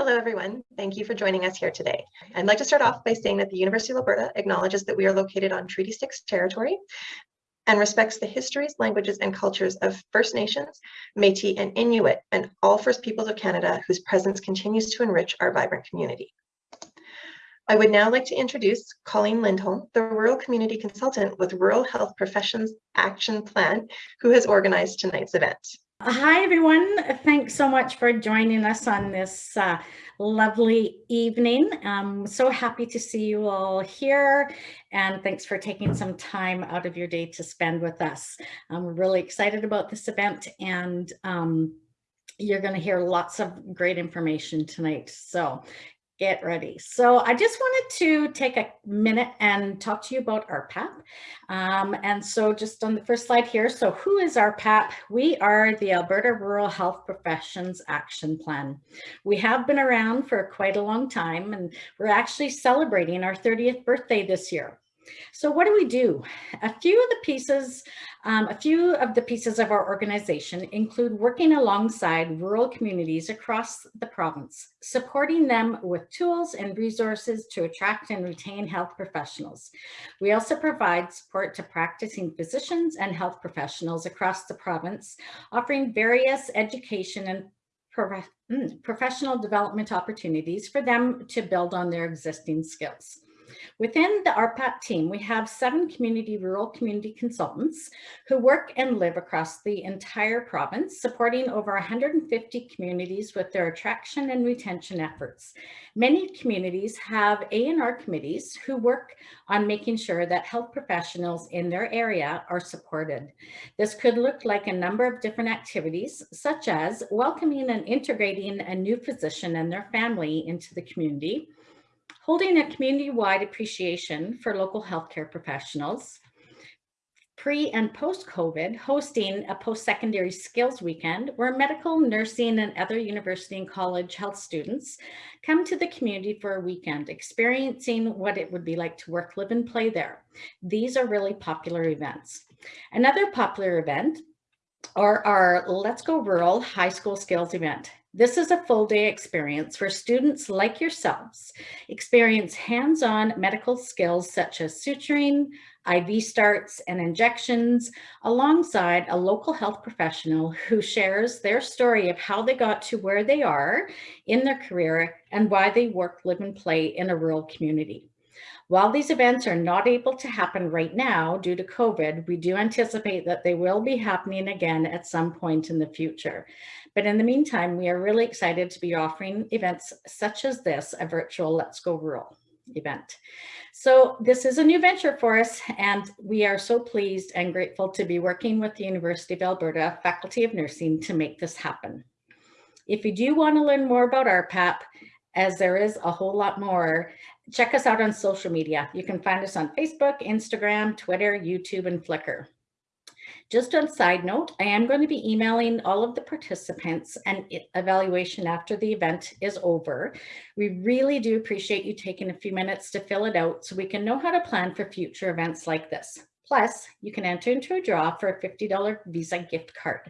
Hello, everyone. Thank you for joining us here today. I'd like to start off by saying that the University of Alberta acknowledges that we are located on Treaty 6 territory and respects the histories, languages, and cultures of First Nations, Métis, and Inuit, and all First Peoples of Canada whose presence continues to enrich our vibrant community. I would now like to introduce Colleen Lindholm, the Rural Community Consultant with Rural Health Professions Action Plan, who has organized tonight's event. Hi, everyone. Thanks so much for joining us on this uh, lovely evening. I'm so happy to see you all here and thanks for taking some time out of your day to spend with us. I'm really excited about this event and um, you're going to hear lots of great information tonight. So get ready. So I just wanted to take a minute and talk to you about RPAP. Um, and so just on the first slide here, so who is RPAP? We are the Alberta Rural Health Professions Action Plan. We have been around for quite a long time and we're actually celebrating our 30th birthday this year. So what do we do? A few of the pieces, um, a few of the pieces of our organization include working alongside rural communities across the province, supporting them with tools and resources to attract and retain health professionals. We also provide support to practicing physicians and health professionals across the province, offering various education and mm, professional development opportunities for them to build on their existing skills. Within the RPAP team, we have seven community rural community consultants who work and live across the entire province, supporting over 150 communities with their attraction and retention efforts. Many communities have A&R committees who work on making sure that health professionals in their area are supported. This could look like a number of different activities, such as welcoming and integrating a new physician and their family into the community, holding a community-wide appreciation for local healthcare professionals, pre and post-COVID, hosting a post-secondary skills weekend where medical, nursing, and other university and college health students come to the community for a weekend, experiencing what it would be like to work, live, and play there. These are really popular events. Another popular event are our Let's Go Rural High School Skills event. This is a full day experience where students like yourselves experience hands-on medical skills such as suturing, IV starts and injections alongside a local health professional who shares their story of how they got to where they are in their career and why they work, live and play in a rural community. While these events are not able to happen right now due to COVID, we do anticipate that they will be happening again at some point in the future. But in the meantime, we are really excited to be offering events such as this, a virtual Let's Go Rural event. So this is a new venture for us and we are so pleased and grateful to be working with the University of Alberta Faculty of Nursing to make this happen. If you do want to learn more about RPAP, as there is a whole lot more, check us out on social media. You can find us on Facebook, Instagram, Twitter, YouTube, and Flickr. Just on side note, I am going to be emailing all of the participants and evaluation after the event is over. We really do appreciate you taking a few minutes to fill it out so we can know how to plan for future events like this. Plus, you can enter into a draw for a $50 Visa gift card.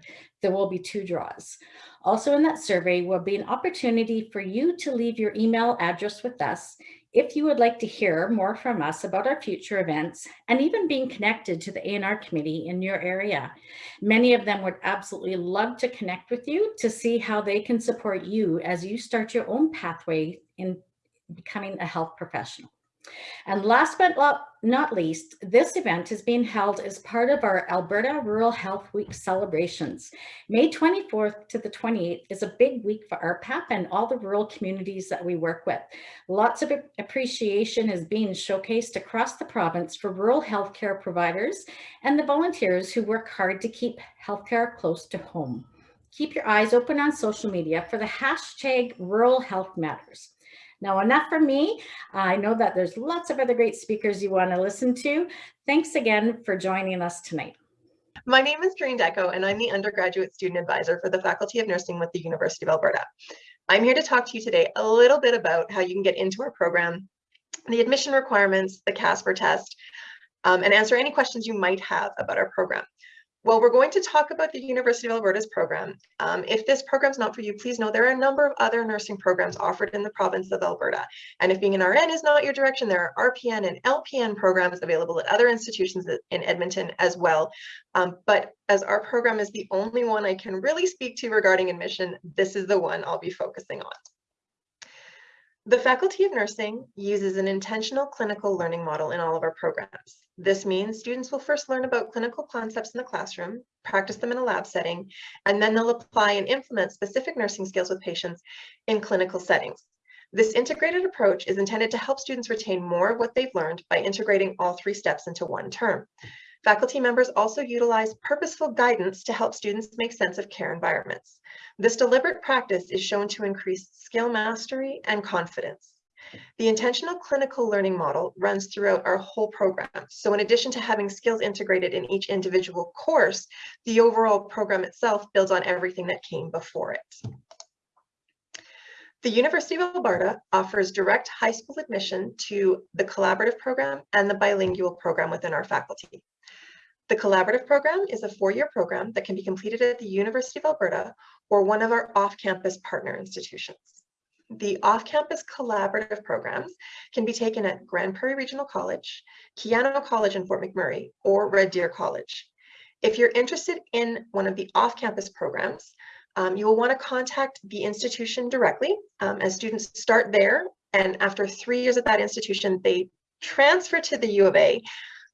There will be two draws. Also in that survey will be an opportunity for you to leave your email address with us if you would like to hear more from us about our future events and even being connected to the A&R committee in your area, many of them would absolutely love to connect with you to see how they can support you as you start your own pathway in becoming a health professional. And last but not least, this event is being held as part of our Alberta Rural Health Week celebrations. May 24th to the 28th is a big week for RPAP and all the rural communities that we work with. Lots of appreciation is being showcased across the province for rural healthcare providers and the volunteers who work hard to keep healthcare close to home. Keep your eyes open on social media for the hashtag Rural Health Matters. Now, enough for me. I know that there's lots of other great speakers you want to listen to. Thanks again for joining us tonight. My name is Doreen Deco, and I'm the undergraduate student advisor for the Faculty of Nursing with the University of Alberta. I'm here to talk to you today a little bit about how you can get into our program, the admission requirements, the CASPER test, um, and answer any questions you might have about our program. Well, we're going to talk about the University of Alberta's program. Um, if this program's not for you, please know there are a number of other nursing programs offered in the province of Alberta. And if being an RN is not your direction, there are RPN and LPN programs available at other institutions in Edmonton as well. Um, but as our program is the only one I can really speak to regarding admission, this is the one I'll be focusing on. The Faculty of Nursing uses an intentional clinical learning model in all of our programs. This means students will first learn about clinical concepts in the classroom, practice them in a lab setting, and then they'll apply and implement specific nursing skills with patients in clinical settings. This integrated approach is intended to help students retain more of what they've learned by integrating all three steps into one term. Faculty members also utilize purposeful guidance to help students make sense of care environments. This deliberate practice is shown to increase skill mastery and confidence. The intentional clinical learning model runs throughout our whole program. So in addition to having skills integrated in each individual course, the overall program itself builds on everything that came before it. The University of Alberta offers direct high school admission to the collaborative program and the bilingual program within our faculty. The collaborative program is a four-year program that can be completed at the University of Alberta or one of our off-campus partner institutions. The off-campus collaborative programs can be taken at Grande Prairie Regional College, Keyano College in Fort McMurray, or Red Deer College. If you're interested in one of the off-campus programs, um, you will want to contact the institution directly um, as students start there. And after three years at that institution, they transfer to the U of A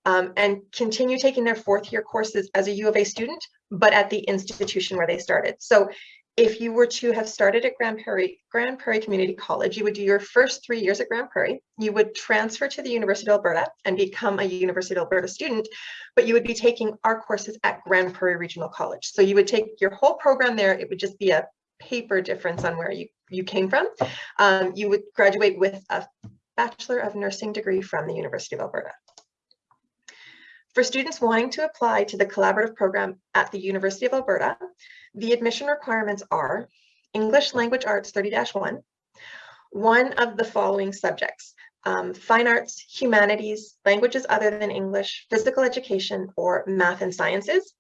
um, and continue taking their fourth year courses as a U of A student, but at the institution where they started. So if you were to have started at Grande Prairie, Grande Prairie Community College, you would do your first three years at Grande Prairie, you would transfer to the University of Alberta and become a University of Alberta student, but you would be taking our courses at Grande Prairie Regional College. So you would take your whole program there, it would just be a paper difference on where you, you came from. Um, you would graduate with a Bachelor of Nursing degree from the University of Alberta. For students wanting to apply to the collaborative program at the University of Alberta, the admission requirements are English Language Arts 30-1, one of the following subjects, um, fine arts, humanities, languages other than English, physical education, or math and sciences.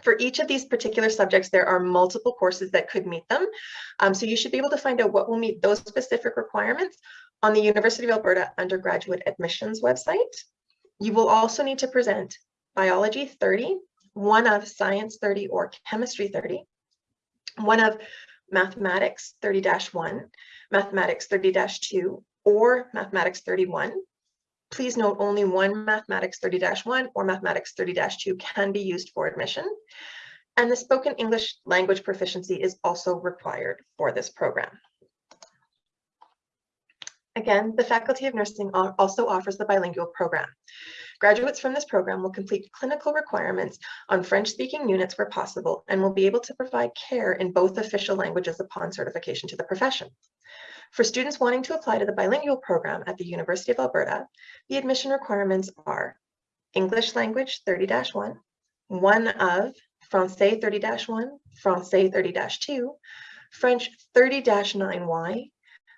For each of these particular subjects, there are multiple courses that could meet them. Um, so you should be able to find out what will meet those specific requirements on the University of Alberta undergraduate admissions website. You will also need to present biology 30, one of science 30 or chemistry 30, one of mathematics 30-1, mathematics 30-2, or mathematics 31. Please note only one mathematics 30-1 or mathematics 30-2 can be used for admission. And the spoken English language proficiency is also required for this program. Again, the Faculty of Nursing also offers the bilingual program. Graduates from this program will complete clinical requirements on French-speaking units where possible and will be able to provide care in both official languages upon certification to the profession. For students wanting to apply to the bilingual program at the University of Alberta, the admission requirements are English language 30-1, one of Francais 30-1, Francais 30-2, French 30-9Y,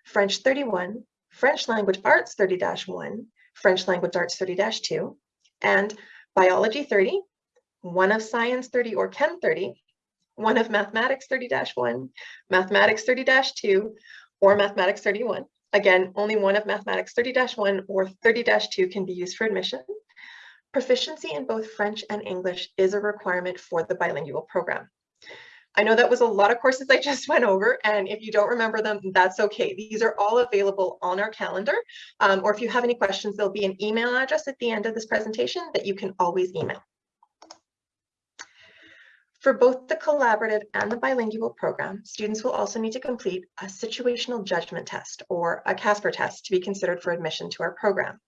French 31, French Language Arts 30-1, French Language Arts 30-2, and Biology 30, one of Science 30 or Chem 30, one of Mathematics 30-1, Mathematics 30-2, or Mathematics 31. Again, only one of Mathematics 30-1 or 30-2 can be used for admission. Proficiency in both French and English is a requirement for the bilingual program. I know that was a lot of courses I just went over, and if you don't remember them, that's okay. These are all available on our calendar, um, or if you have any questions, there'll be an email address at the end of this presentation that you can always email. For both the collaborative and the bilingual program, students will also need to complete a situational judgment test or a Casper test to be considered for admission to our program.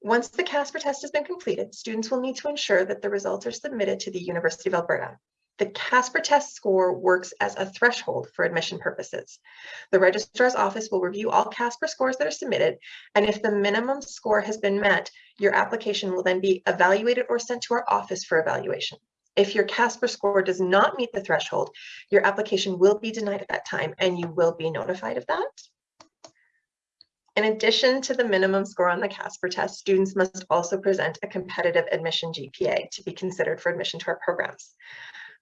Once the Casper test has been completed, students will need to ensure that the results are submitted to the University of Alberta. The Casper test score works as a threshold for admission purposes. The registrar's office will review all Casper scores that are submitted, and if the minimum score has been met, your application will then be evaluated or sent to our office for evaluation. If your Casper score does not meet the threshold, your application will be denied at that time and you will be notified of that. In addition to the minimum score on the Casper test, students must also present a competitive admission GPA to be considered for admission to our programs.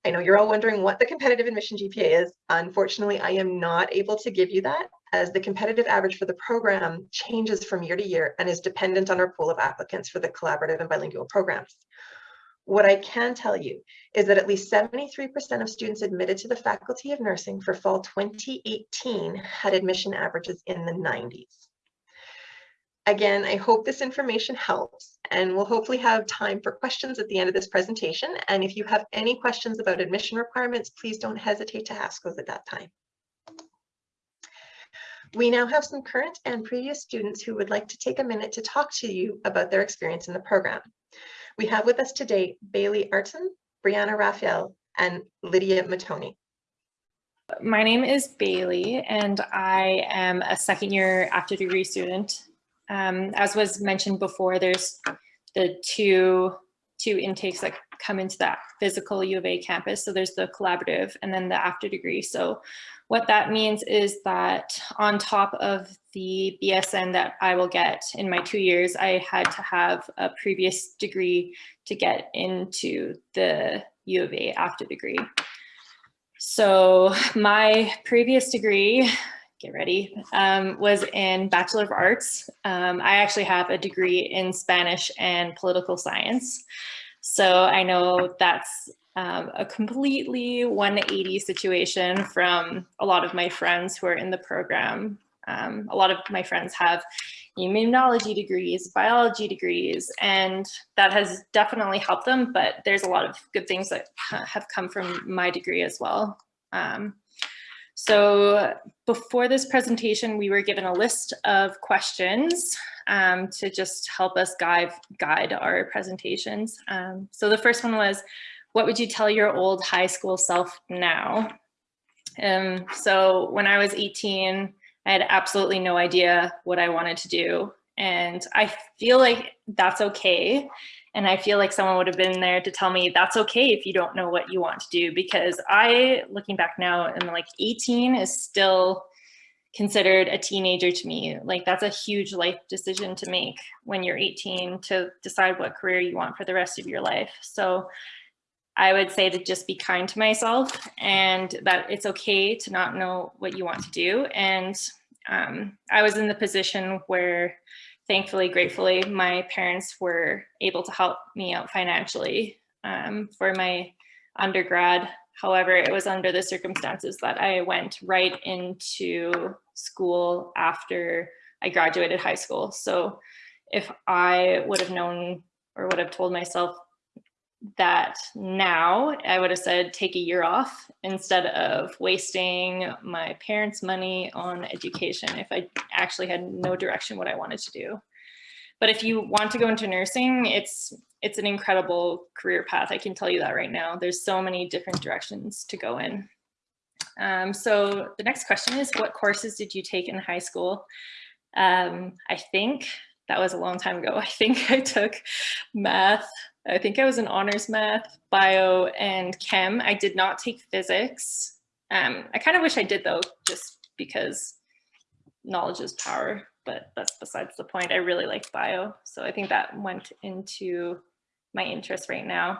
I know you're all wondering what the competitive admission GPA is. Unfortunately, I am not able to give you that as the competitive average for the program changes from year to year and is dependent on our pool of applicants for the collaborative and bilingual programs. What I can tell you is that at least 73% of students admitted to the Faculty of Nursing for fall 2018 had admission averages in the 90s. Again, I hope this information helps and we'll hopefully have time for questions at the end of this presentation. And if you have any questions about admission requirements, please don't hesitate to ask those at that time. We now have some current and previous students who would like to take a minute to talk to you about their experience in the program. We have with us today Bailey Arton, Brianna Raphael, and Lydia Matoni. My name is Bailey and I am a second year after degree student um, as was mentioned before, there's the two, two intakes that come into that physical U of A campus. So there's the collaborative and then the after degree. So what that means is that on top of the BSN that I will get in my two years, I had to have a previous degree to get into the U of A after degree. So my previous degree get ready, um, was in Bachelor of Arts. Um, I actually have a degree in Spanish and political science. So I know that's um, a completely 180 situation from a lot of my friends who are in the program. Um, a lot of my friends have immunology degrees, biology degrees, and that has definitely helped them, but there's a lot of good things that have come from my degree as well. Um, so before this presentation, we were given a list of questions um, to just help us guide, guide our presentations. Um, so the first one was, what would you tell your old high school self now? Um, so when I was 18, I had absolutely no idea what I wanted to do. And I feel like that's okay. And I feel like someone would have been there to tell me that's okay if you don't know what you want to do because I, looking back now, am like 18 is still considered a teenager to me. Like that's a huge life decision to make when you're 18 to decide what career you want for the rest of your life. So I would say to just be kind to myself and that it's okay to not know what you want to do. And um, I was in the position where thankfully, gratefully, my parents were able to help me out financially um, for my undergrad. However, it was under the circumstances that I went right into school after I graduated high school. So if I would have known or would have told myself that now I would have said take a year off instead of wasting my parents' money on education if I actually had no direction what I wanted to do. But if you want to go into nursing, it's it's an incredible career path. I can tell you that right now. There's so many different directions to go in. Um, so the next question is, what courses did you take in high school? Um, I think that was a long time ago. I think I took math, I think I was in honors math, bio, and chem. I did not take physics. Um, I kind of wish I did though, just because knowledge is power, but that's besides the point. I really like bio. So I think that went into my interest right now.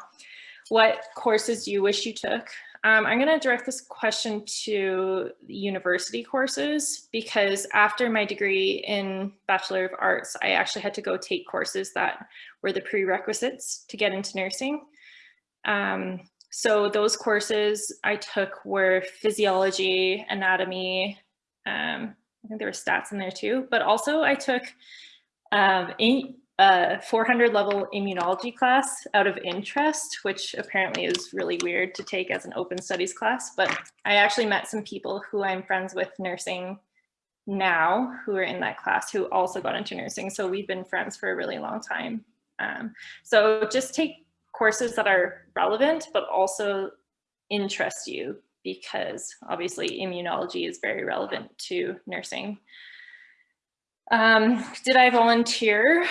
What courses do you wish you took? Um, I'm going to direct this question to university courses because after my degree in Bachelor of Arts, I actually had to go take courses that were the prerequisites to get into nursing. Um, so those courses I took were physiology, anatomy, um, I think there were stats in there too, but also I took um, a 400 level immunology class out of interest, which apparently is really weird to take as an open studies class. But I actually met some people who I'm friends with nursing now who are in that class who also got into nursing. So we've been friends for a really long time. Um, so just take courses that are relevant, but also interest you because obviously immunology is very relevant to nursing. Um, did I volunteer?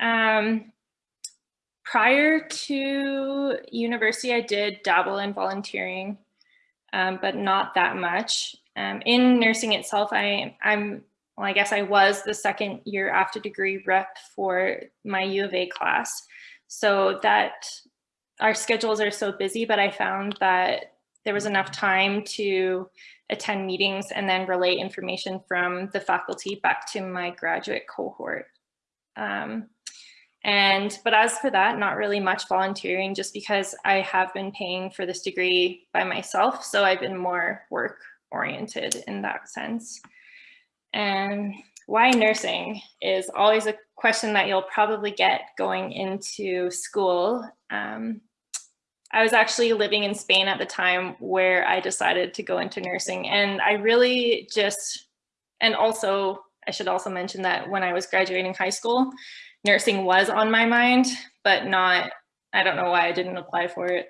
Um, prior to university, I did dabble in volunteering, um, but not that much. Um, in nursing itself, I, I'm well, I guess I was the second year after degree rep for my U of A class. So that our schedules are so busy, but I found that there was enough time to attend meetings and then relay information from the faculty back to my graduate cohort. Um, and, but as for that, not really much volunteering just because I have been paying for this degree by myself. So I've been more work oriented in that sense. And why nursing is always a question that you'll probably get going into school. Um, I was actually living in Spain at the time where I decided to go into nursing and I really just, and also I should also mention that when I was graduating high school, nursing was on my mind, but not, I don't know why I didn't apply for it.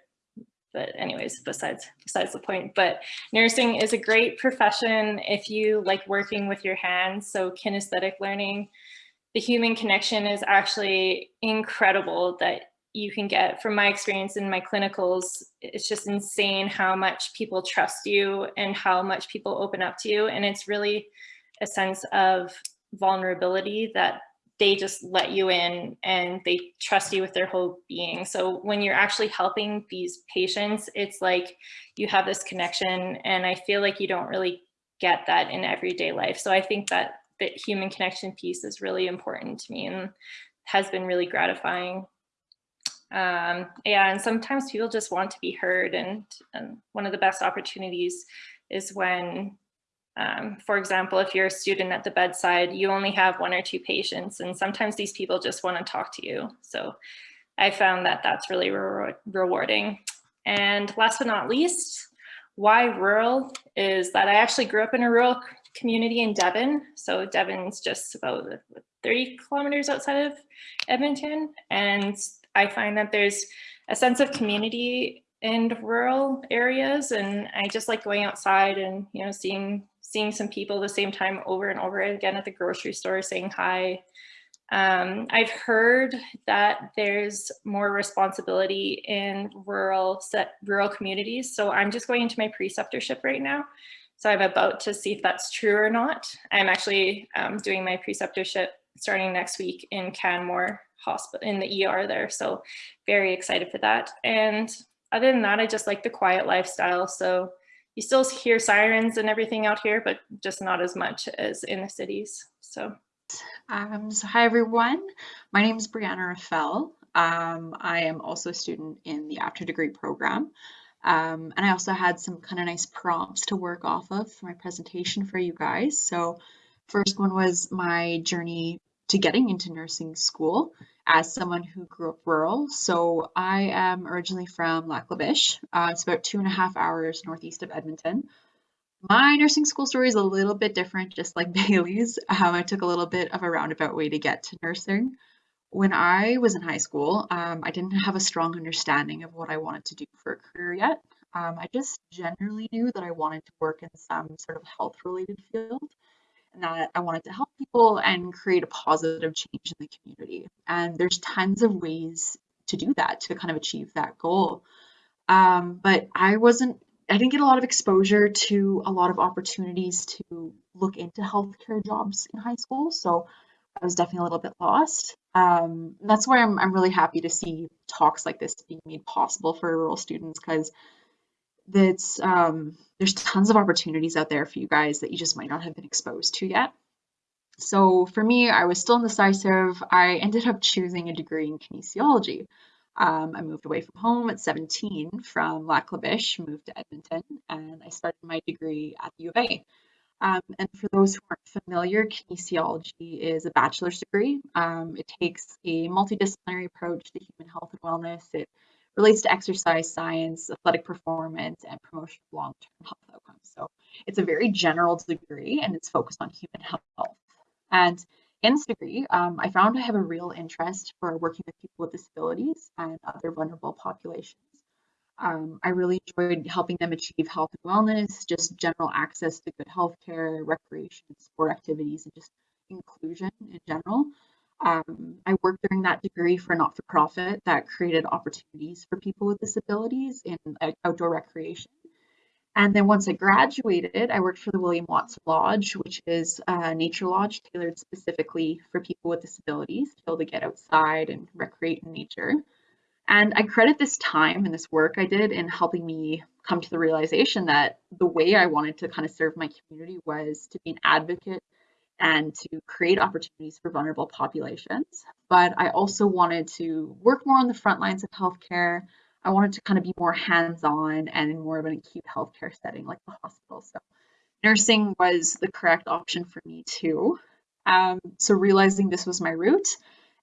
But anyways, besides, besides the point, but nursing is a great profession if you like working with your hands. So kinesthetic learning, the human connection is actually incredible that you can get from my experience in my clinicals. It's just insane how much people trust you and how much people open up to you. And it's really a sense of vulnerability that they just let you in and they trust you with their whole being. So when you're actually helping these patients, it's like you have this connection and I feel like you don't really get that in everyday life. So I think that the human connection piece is really important to me and has been really gratifying. Um, yeah, and sometimes people just want to be heard and, and one of the best opportunities is when um, for example, if you're a student at the bedside, you only have one or two patients, and sometimes these people just want to talk to you. So I found that that's really re rewarding. And last but not least, why rural is that I actually grew up in a rural community in Devon. So Devon's just about 30 kilometers outside of Edmonton. And I find that there's a sense of community in rural areas. And I just like going outside and, you know, seeing seeing some people the same time over and over again at the grocery store saying hi. Um, I've heard that there's more responsibility in rural set, rural communities. So I'm just going into my preceptorship right now. So I'm about to see if that's true or not. I'm actually um, doing my preceptorship starting next week in Canmore Hospital in the ER there. So very excited for that. And other than that, I just like the quiet lifestyle. So you still hear sirens and everything out here, but just not as much as in the cities. So. Um, so hi everyone, my name is Brianna Raffel. Um, I am also a student in the after degree program. Um, and I also had some kind of nice prompts to work off of for my presentation for you guys. So first one was my journey to getting into nursing school as someone who grew up rural. So I am originally from Lac La Biche. Uh, it's about two and a half hours northeast of Edmonton. My nursing school story is a little bit different, just like Bailey's. Um, I took a little bit of a roundabout way to get to nursing. When I was in high school, um, I didn't have a strong understanding of what I wanted to do for a career yet. Um, I just generally knew that I wanted to work in some sort of health related field and that I wanted to help people and create a positive change in the community. And there's tons of ways to do that, to kind of achieve that goal. Um, but I wasn't, I didn't get a lot of exposure to a lot of opportunities to look into healthcare jobs in high school. So I was definitely a little bit lost. Um, that's why I'm, I'm really happy to see talks like this being made possible for rural students because that's um, there's tons of opportunities out there for you guys that you just might not have been exposed to yet. So for me, I was still indecisive. I ended up choosing a degree in kinesiology. Um, I moved away from home at 17 from Lac La Biche, moved to Edmonton, and I started my degree at the U of A. Um, and for those who aren't familiar, kinesiology is a bachelor's degree. Um, it takes a multidisciplinary approach to human health and wellness. It relates to exercise science, athletic performance, and promotion of long-term health outcomes. So it's a very general degree and it's focused on human health. And in this degree, um, I found I have a real interest for working with people with disabilities and other vulnerable populations. Um, I really enjoyed helping them achieve health and wellness, just general access to good healthcare, recreation, sport activities, and just inclusion in general. Um, I worked during that degree for a not-for-profit that created opportunities for people with disabilities in outdoor recreation. And then once I graduated, I worked for the William Watts Lodge, which is a nature lodge tailored specifically for people with disabilities to be able to get outside and recreate in nature. And I credit this time and this work I did in helping me come to the realization that the way I wanted to kind of serve my community was to be an advocate and to create opportunities for vulnerable populations. But I also wanted to work more on the front lines of healthcare. I wanted to kind of be more hands-on and in more of an acute healthcare setting like the hospital. So nursing was the correct option for me too. Um, so realizing this was my route,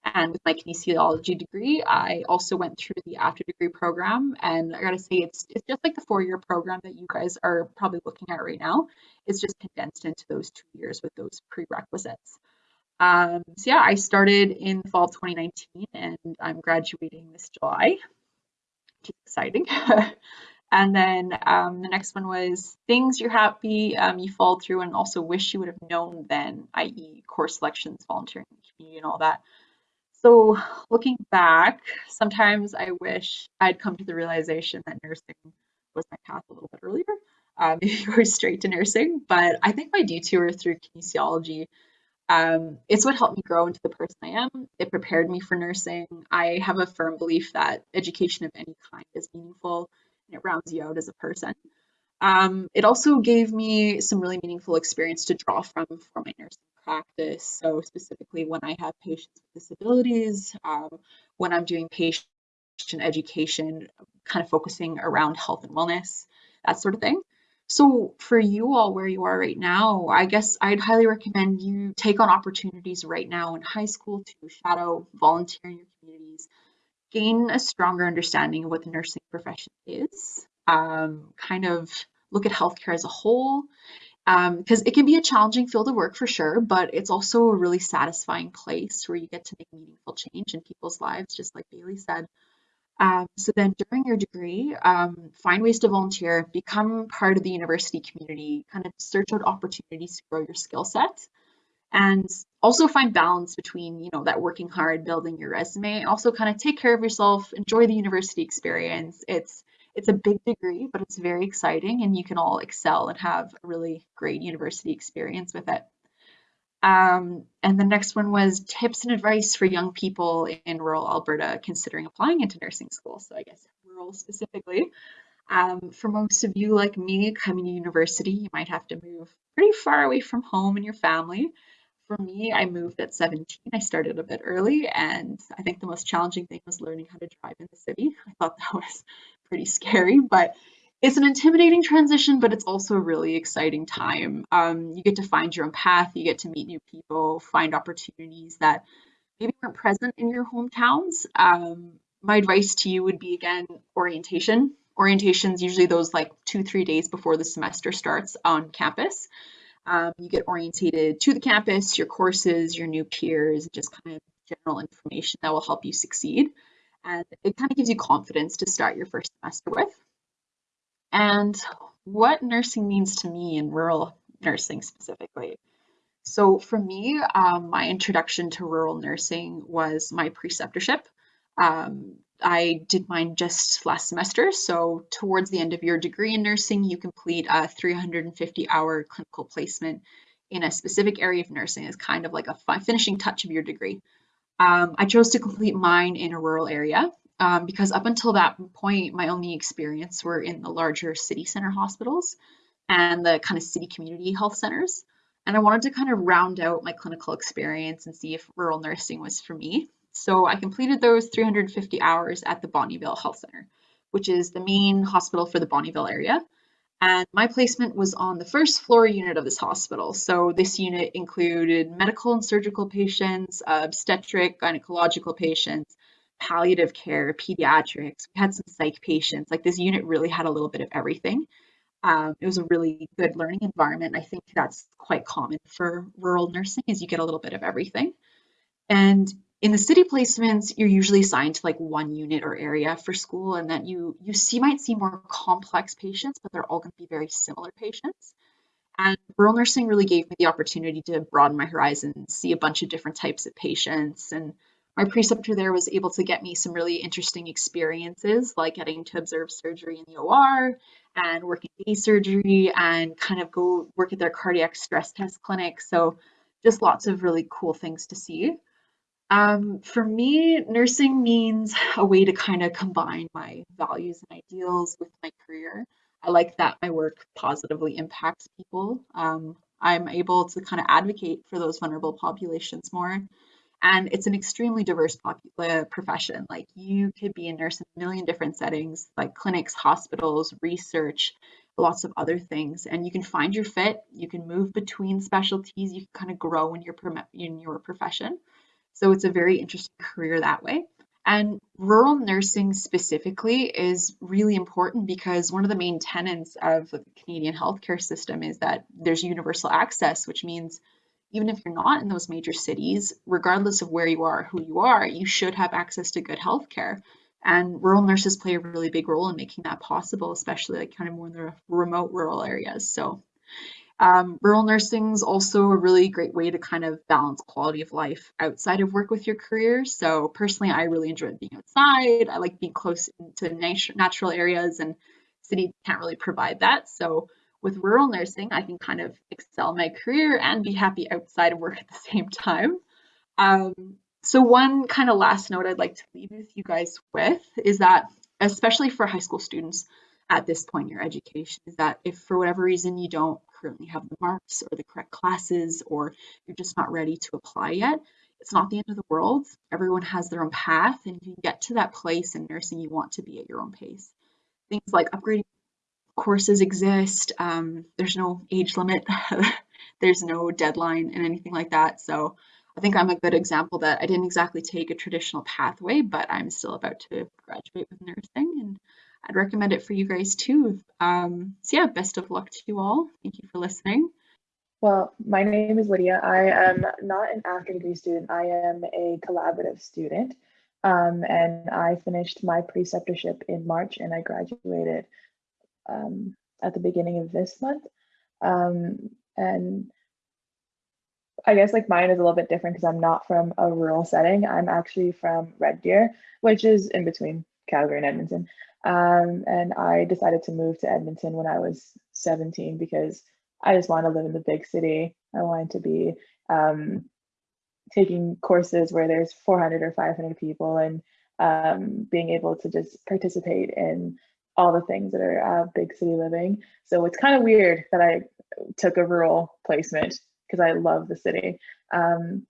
and with my kinesiology degree, I also went through the after degree program. And I gotta say, it's, it's just like the four year program that you guys are probably looking at right now. It's just condensed into those two years with those prerequisites. Um, so yeah, I started in fall of 2019 and I'm graduating this July. Which is exciting. and then um, the next one was things you're happy um, you followed through and also wish you would have known then, i.e. course selections, volunteering, community and all that. So looking back, sometimes I wish I'd come to the realization that nursing was my path a little bit earlier. Um, go straight to nursing, but I think my detour through kinesiology, um, it's what helped me grow into the person I am. It prepared me for nursing. I have a firm belief that education of any kind is meaningful and it rounds you out as a person. Um, it also gave me some really meaningful experience to draw from for my nursing practice. So specifically when I have patients with disabilities, um, when I'm doing patient education, kind of focusing around health and wellness, that sort of thing. So for you all where you are right now, I guess I'd highly recommend you take on opportunities right now in high school to shadow, volunteer in your communities, gain a stronger understanding of what the nursing profession is, um, kind of look at healthcare as a whole, because um, it can be a challenging field of work for sure, but it's also a really satisfying place where you get to make meaningful change in people's lives, just like Bailey said. Um, so then during your degree, um, find ways to volunteer, become part of the university community, kind of search out opportunities to grow your skill set, and also find balance between, you know, that working hard, building your resume, also kind of take care of yourself, enjoy the university experience. It's it's a big degree, but it's very exciting and you can all excel and have a really great university experience with it. Um, and the next one was tips and advice for young people in rural Alberta considering applying into nursing school. So I guess rural specifically. Um, for most of you like me coming to university, you might have to move pretty far away from home and your family. For me, I moved at 17. I started a bit early, and I think the most challenging thing was learning how to drive in the city. I thought that was pretty scary, but it's an intimidating transition, but it's also a really exciting time. Um, you get to find your own path, you get to meet new people, find opportunities that maybe weren't present in your hometowns. Um, my advice to you would be again orientation. Orientation is usually those like two, three days before the semester starts on campus. Um, you get orientated to the campus, your courses, your new peers, just kind of general information that will help you succeed and it kind of gives you confidence to start your first semester with. And what nursing means to me in rural nursing specifically. So for me, um, my introduction to rural nursing was my preceptorship. Um, I did mine just last semester. So towards the end of your degree in nursing, you complete a 350 hour clinical placement in a specific area of nursing as kind of like a finishing touch of your degree. Um, I chose to complete mine in a rural area um, because up until that point, my only experience were in the larger city center hospitals and the kind of city community health centers. And I wanted to kind of round out my clinical experience and see if rural nursing was for me. So I completed those 350 hours at the Bonnyville Health Center, which is the main hospital for the Bonnyville area. And my placement was on the first floor unit of this hospital. So this unit included medical and surgical patients, obstetric, gynecological patients, palliative care, pediatrics. We had some psych patients. Like this unit really had a little bit of everything. Um, it was a really good learning environment. I think that's quite common for rural nursing is you get a little bit of everything. And in the city placements, you're usually assigned to like one unit or area for school, and that you you see might see more complex patients, but they're all going to be very similar patients. And rural nursing really gave me the opportunity to broaden my horizons, see a bunch of different types of patients, and my preceptor there was able to get me some really interesting experiences, like getting to observe surgery in the OR and working day surgery and kind of go work at their cardiac stress test clinic. So just lots of really cool things to see. Um, for me, nursing means a way to kind of combine my values and ideals with my career. I like that my work positively impacts people. Um, I'm able to kind of advocate for those vulnerable populations more. And it's an extremely diverse uh, profession. Like you could be a nurse in a million different settings, like clinics, hospitals, research, lots of other things. And you can find your fit. You can move between specialties. You can kind of grow in your in your profession. So it's a very interesting career that way. And rural nursing specifically is really important because one of the main tenets of the Canadian healthcare system is that there's universal access, which means even if you're not in those major cities, regardless of where you are, who you are, you should have access to good healthcare. And rural nurses play a really big role in making that possible, especially like kind of more in the remote rural areas. So um, rural nursing is also a really great way to kind of balance quality of life outside of work with your career. So personally, I really enjoy being outside. I like being close to natural areas and city can't really provide that. So with rural nursing, I can kind of excel my career and be happy outside of work at the same time. Um, so one kind of last note I'd like to leave with you guys with is that, especially for high school students at this point in your education, is that if for whatever reason you don't currently have the marks or the correct classes, or you're just not ready to apply yet, it's not the end of the world. Everyone has their own path, and you can get to that place in nursing you want to be at your own pace. Things like upgrading courses exist. Um, there's no age limit. there's no deadline and anything like that. So I think I'm a good example that I didn't exactly take a traditional pathway, but I'm still about to graduate with nursing and I'd recommend it for you guys too. Um, so yeah, best of luck to you all. Thank you for listening. Well, my name is Lydia. I am not an after degree student. I am a collaborative student. Um, and I finished my preceptorship in March and I graduated um, at the beginning of this month. Um, and I guess like mine is a little bit different because I'm not from a rural setting. I'm actually from Red Deer, which is in between Calgary and Edmonton. Um, and I decided to move to Edmonton when I was 17 because I just wanted to live in the big city. I wanted to be um, taking courses where there's 400 or 500 people and um, being able to just participate in all the things that are uh, big city living. So it's kind of weird that I took a rural placement because I love the city. Um,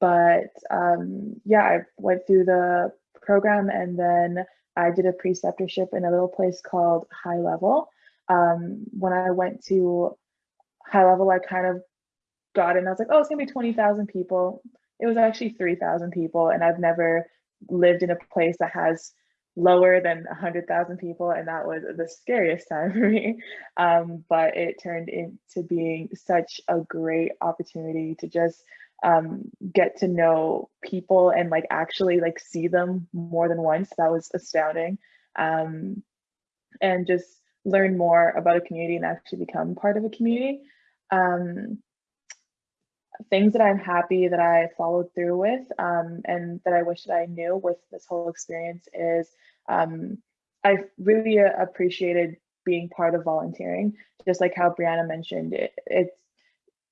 but um, yeah, I went through the program and then I did a preceptorship in a little place called High Level. Um, when I went to High Level, I kind of got in. I was like, oh, it's gonna be 20,000 people. It was actually 3,000 people, and I've never lived in a place that has lower than 100,000 people, and that was the scariest time for me. Um, but it turned into being such a great opportunity to just um, get to know people and like actually like see them more than once. That was astounding. Um, and just learn more about a community and actually become part of a community. Um, things that I'm happy that I followed through with um, and that I wish that I knew with this whole experience is um, I really uh, appreciated being part of volunteering. Just like how Brianna mentioned, it, it's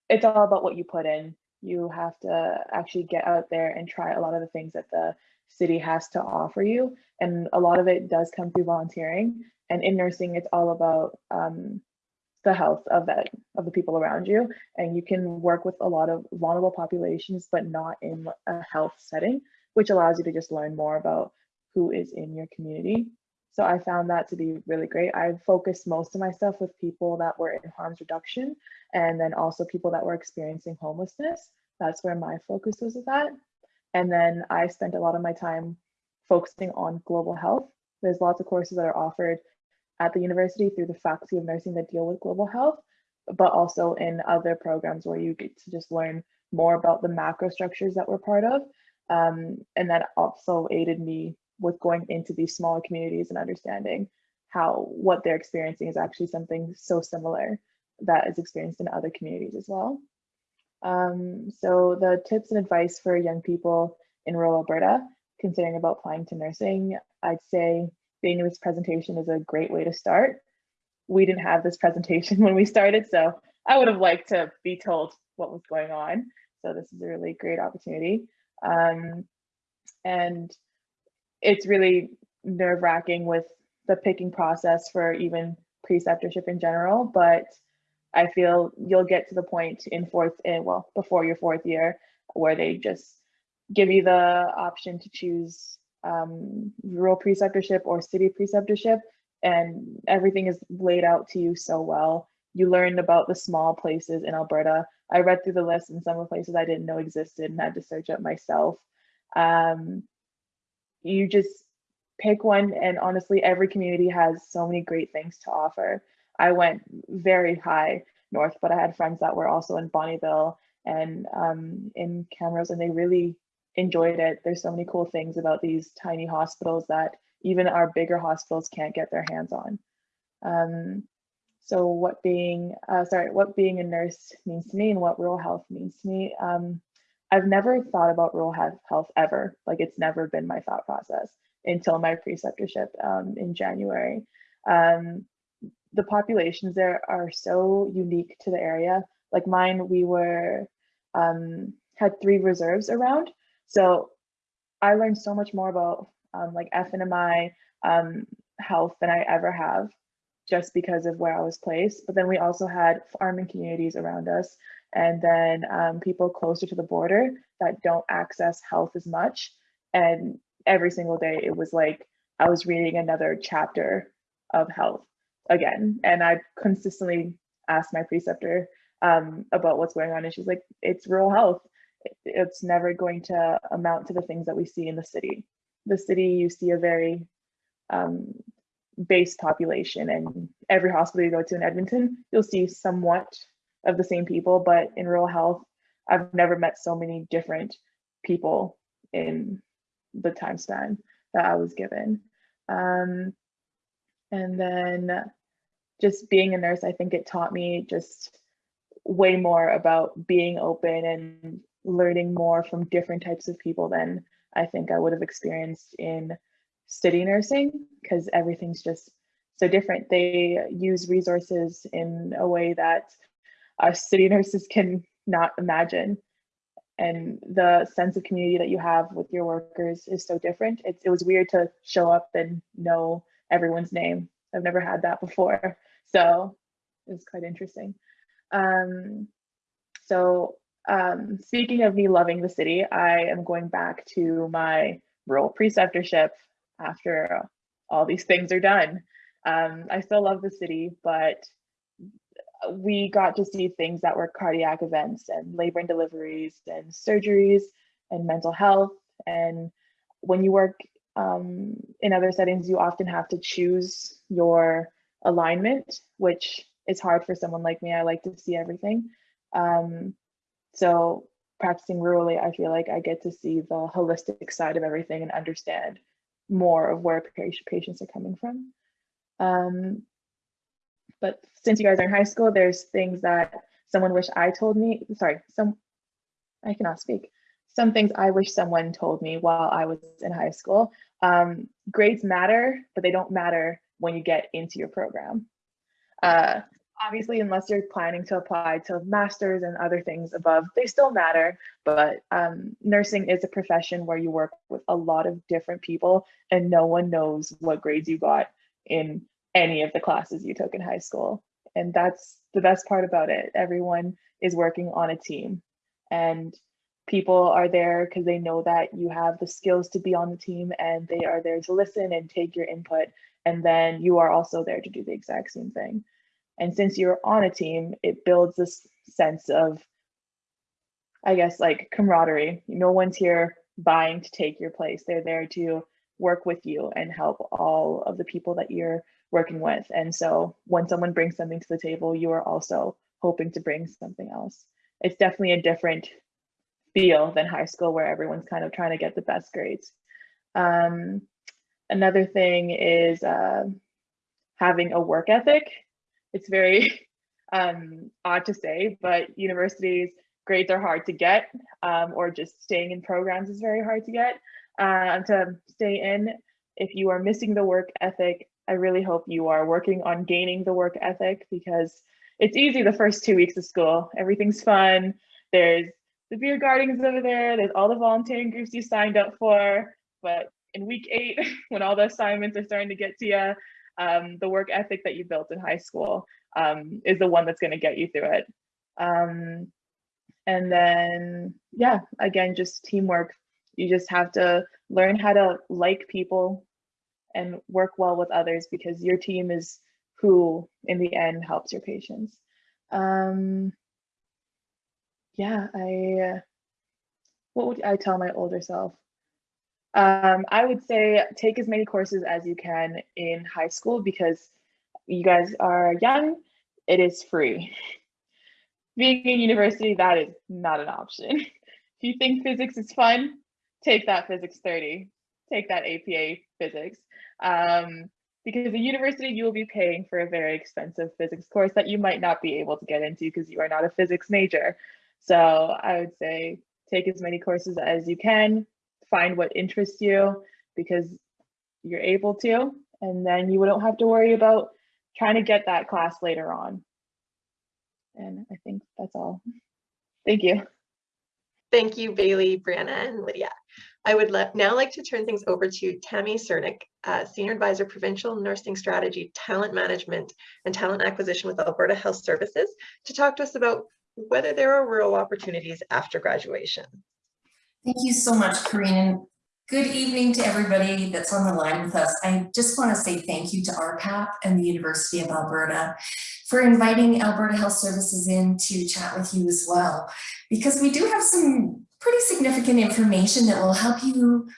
it's all about what you put in. You have to actually get out there and try a lot of the things that the city has to offer you, and a lot of it does come through volunteering. And in nursing, it's all about um, the health of that of the people around you. And you can work with a lot of vulnerable populations but not in a health setting which allows you to just learn more about who is in your community so i found that to be really great. I focused most of my stuff with people that were in harms reduction and then also people that were experiencing homelessness. That's where my focus was with that. And then i spent a lot of my time focusing on global health. There's lots of courses that are offered at the university through the faculty of nursing that deal with global health, but also in other programs where you get to just learn more about the macro structures that we're part of. Um, and that also aided me with going into these smaller communities and understanding how what they're experiencing is actually something so similar that is experienced in other communities as well. Um, so the tips and advice for young people in rural Alberta, considering about applying to nursing, I'd say being in this presentation is a great way to start. We didn't have this presentation when we started, so I would have liked to be told what was going on. So this is a really great opportunity. Um, and it's really nerve wracking with the picking process for even preceptorship in general, but I feel you'll get to the point in fourth, in, well, before your fourth year, where they just give you the option to choose um, rural preceptorship or city preceptorship, and everything is laid out to you so well. You learn about the small places in Alberta. I read through the list and some of the places I didn't know existed and had to search up myself. Um, you just pick one, and honestly, every community has so many great things to offer. I went very high north, but I had friends that were also in Bonnyville and um, in Camrose, and they really enjoyed it. There's so many cool things about these tiny hospitals that even our bigger hospitals can't get their hands on. Um, so what being, uh, sorry, what being a nurse means to me and what rural health means to me. Um, I've never thought about rural health ever. Like it's never been my thought process until my preceptorship um, in January. Um, the populations there are so unique to the area. Like mine, we were, um, had three reserves around. So I learned so much more about um, like FNMI um, health than I ever have just because of where I was placed. But then we also had farming communities around us and then um, people closer to the border that don't access health as much. And every single day it was like I was reading another chapter of health again. And I consistently asked my preceptor um, about what's going on. And she's like, it's rural health. It's never going to amount to the things that we see in the city. The city, you see a very um, base population and every hospital you go to in Edmonton, you'll see somewhat of the same people, but in rural health, I've never met so many different people in the time span that I was given. Um, and then just being a nurse, I think it taught me just way more about being open and learning more from different types of people than I think I would have experienced in city nursing because everything's just so different. They use resources in a way that us city nurses can not imagine. And the sense of community that you have with your workers is so different. It, it was weird to show up and know everyone's name. I've never had that before. So it was quite interesting. Um, so um, speaking of me loving the city, I am going back to my rural preceptorship after all these things are done. Um, I still love the city, but we got to see things that were cardiac events and labor and deliveries and surgeries and mental health. And when you work um, in other settings, you often have to choose your alignment, which is hard for someone like me. I like to see everything. Um, so practicing rurally, I feel like I get to see the holistic side of everything and understand more of where patients are coming from. Um, but since you guys are in high school, there's things that someone wish I told me, sorry, some, I cannot speak. Some things I wish someone told me while I was in high school. Um, grades matter, but they don't matter when you get into your program. Uh, obviously, unless you're planning to apply to masters and other things above, they still matter. But um, nursing is a profession where you work with a lot of different people and no one knows what grades you got in any of the classes you took in high school. And that's the best part about it. Everyone is working on a team and people are there because they know that you have the skills to be on the team and they are there to listen and take your input. And then you are also there to do the exact same thing. And since you're on a team, it builds this sense of, I guess, like camaraderie. No one's here buying to take your place. They're there to work with you and help all of the people that you're working with. And so when someone brings something to the table, you are also hoping to bring something else. It's definitely a different feel than high school where everyone's kind of trying to get the best grades. Um, another thing is uh, having a work ethic. It's very um, odd to say, but universities, grades are hard to get um, or just staying in programs is very hard to get uh, to stay in if you are missing the work ethic i really hope you are working on gaining the work ethic because it's easy the first two weeks of school. Everything's fun. There's the beer gardens over there. There's all the volunteering groups you signed up for. But in week eight when all the assignments are starting to get to you um, the work ethic that you built in high school um, is the one that's going to get you through it. Um, and then yeah again just teamwork. You just have to learn how to like people and work well with others because your team is who in the end helps your patients. Um yeah i uh, what would i tell my older self? Um i would say take as many courses as you can in high school because you guys are young. It is free. Being in university, that is not an option. if you think physics is fun, take that physics 30, take that APA physics. Um, because the university, you will be paying for a very expensive physics course that you might not be able to get into because you are not a physics major. So I would say take as many courses as you can, find what interests you because you're able to, and then you don't have to worry about trying to get that class later on. And I think that's all. Thank you. Thank you, Bailey, Brianna, and Lydia. I would now like to turn things over to Tammy Cernick, uh, Senior Advisor, Provincial Nursing Strategy, Talent Management, and Talent Acquisition with Alberta Health Services, to talk to us about whether there are rural opportunities after graduation. Thank you so much, Corinne. Good evening to everybody that's on the line with us. I just want to say thank you to RPAP and the University of Alberta for inviting Alberta Health Services in to chat with you as well, because we do have some pretty significant information that will help you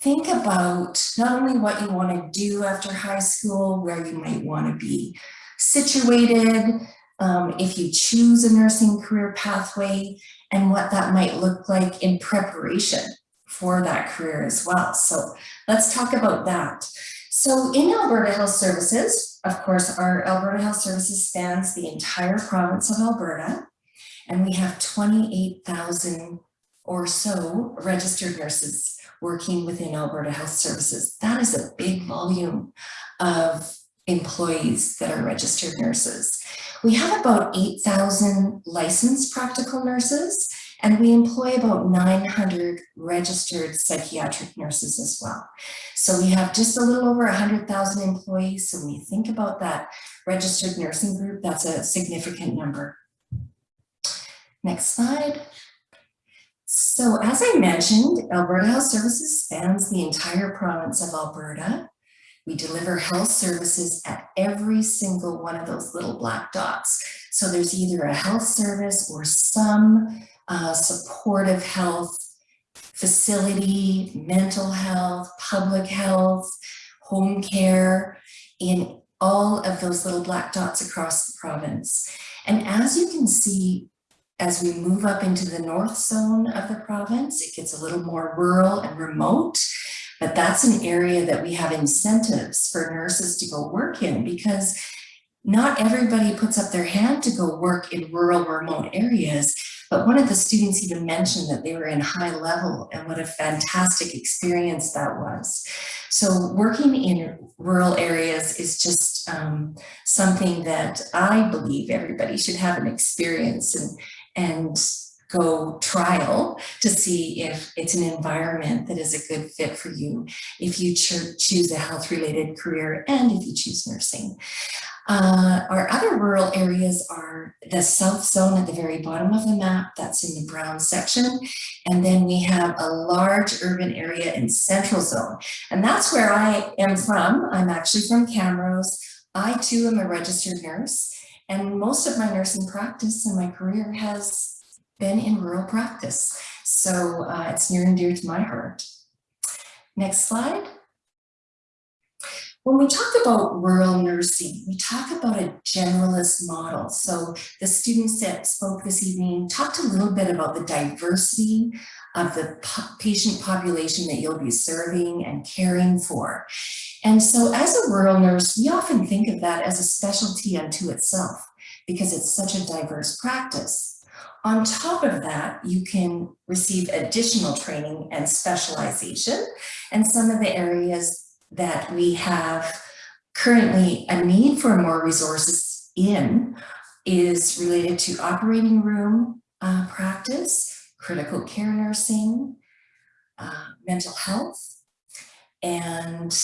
think about not only what you want to do after high school, where you might want to be situated, um, if you choose a nursing career pathway, and what that might look like in preparation for that career as well. So let's talk about that. So in Alberta Health Services, of course, our Alberta Health Services spans the entire province of Alberta, and we have 28,000 or so registered nurses working within Alberta Health Services. That is a big volume of employees that are registered nurses. We have about 8,000 licensed practical nurses and we employ about 900 registered psychiatric nurses as well. So we have just a little over 100,000 employees. So when you think about that registered nursing group, that's a significant number. Next slide. So as I mentioned, Alberta Health Services spans the entire province of Alberta. We deliver health services at every single one of those little black dots. So there's either a health service or some uh, supportive health facility, mental health, public health, home care in all of those little black dots across the province. And as you can see, as we move up into the north zone of the province, it gets a little more rural and remote, but that's an area that we have incentives for nurses to go work in because not everybody puts up their hand to go work in rural remote areas. But one of the students even mentioned that they were in High Level and what a fantastic experience that was. So working in rural areas is just um, something that I believe everybody should have an experience. And, and go trial to see if it's an environment that is a good fit for you if you cho choose a health related career and if you choose nursing. Uh, our other rural areas are the south zone at the very bottom of the map, that's in the brown section. And then we have a large urban area in central zone. And that's where I am from. I'm actually from Camrose. I too am a registered nurse. And most of my nursing practice and my career has been in rural practice. So uh, it's near and dear to my heart. Next slide. When we talk about rural nursing, we talk about a generalist model. So the students that spoke this evening talked a little bit about the diversity of the patient population that you'll be serving and caring for. And so as a rural nurse, we often think of that as a specialty unto itself because it's such a diverse practice. On top of that, you can receive additional training and specialization. And some of the areas that we have currently a need for more resources in is related to operating room uh, practice, critical care nursing, uh, mental health, and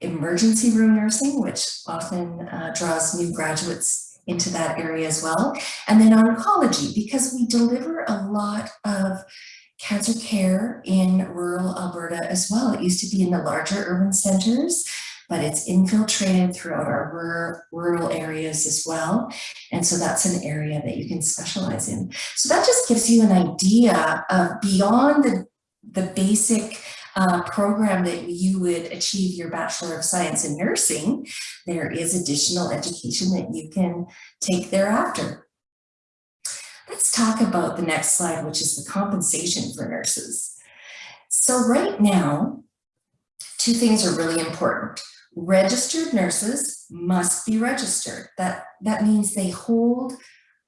emergency room nursing, which often uh, draws new graduates into that area as well. And then oncology, because we deliver a lot of cancer care in rural Alberta as well. It used to be in the larger urban centers, but it's infiltrated throughout our rural, areas as well. And so that's an area that you can specialize in. So that just gives you an idea of beyond the, the basic uh, program that you would achieve your Bachelor of Science in Nursing, there is additional education that you can take thereafter. Let's talk about the next slide, which is the compensation for nurses. So right now, two things are really important. Registered nurses must be registered. That, that means they hold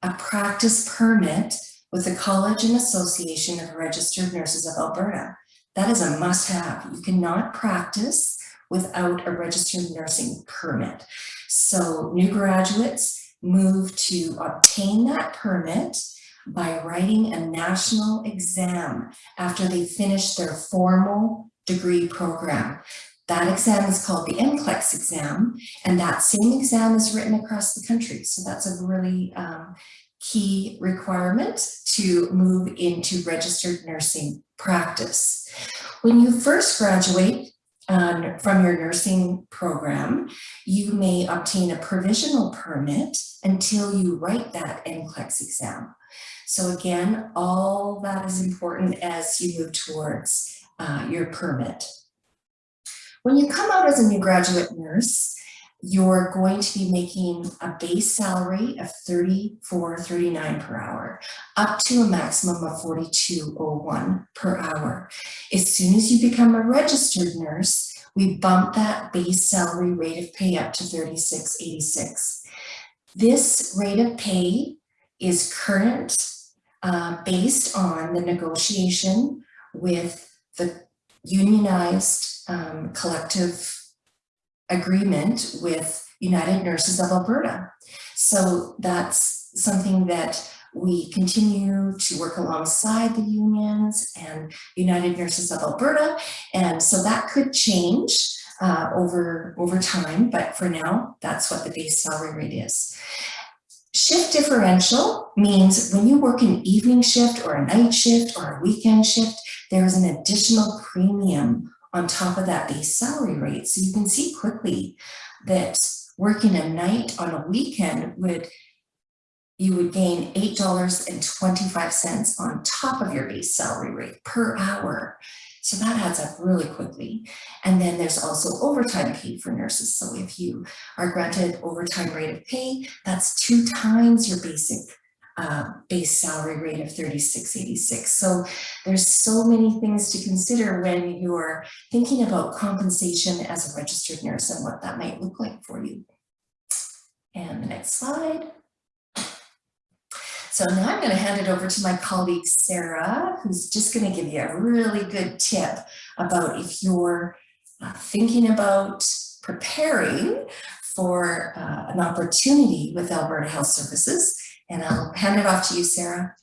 a practice permit with the College and Association of Registered Nurses of Alberta. That is a must have. You cannot practice without a registered nursing permit. So new graduates move to obtain that permit by writing a national exam after they finish their formal degree program. That exam is called the NCLEX exam, and that same exam is written across the country. So that's a really um, key requirement to move into registered nursing practice. When you first graduate um, from your nursing program, you may obtain a provisional permit until you write that NCLEX exam. So again, all that is important as you move towards uh, your permit. When you come out as a new graduate nurse, you're going to be making a base salary of 34.39 per hour, up to a maximum of 42.01 per hour. As soon as you become a registered nurse, we bump that base salary rate of pay up to 36.86. This rate of pay is current uh, based on the negotiation with the unionized um, collective agreement with United Nurses of Alberta. So that's something that we continue to work alongside the unions and United Nurses of Alberta. And so that could change uh, over, over time, but for now, that's what the base salary rate is. Shift differential means when you work an evening shift or a night shift or a weekend shift, there is an additional premium on top of that base salary rate. So you can see quickly that working a night on a weekend would you would gain $8.25 on top of your base salary rate per hour. So that adds up really quickly. And then there's also overtime pay for nurses. So if you are granted overtime rate of pay, that's two times your basic uh, base salary rate of 3686. So there's so many things to consider when you're thinking about compensation as a registered nurse and what that might look like for you. And the next slide. So now I'm going to hand it over to my colleague Sarah, who's just going to give you a really good tip about if you're uh, thinking about preparing for uh, an opportunity with Alberta Health Services and I'll hand it off to you, Sarah.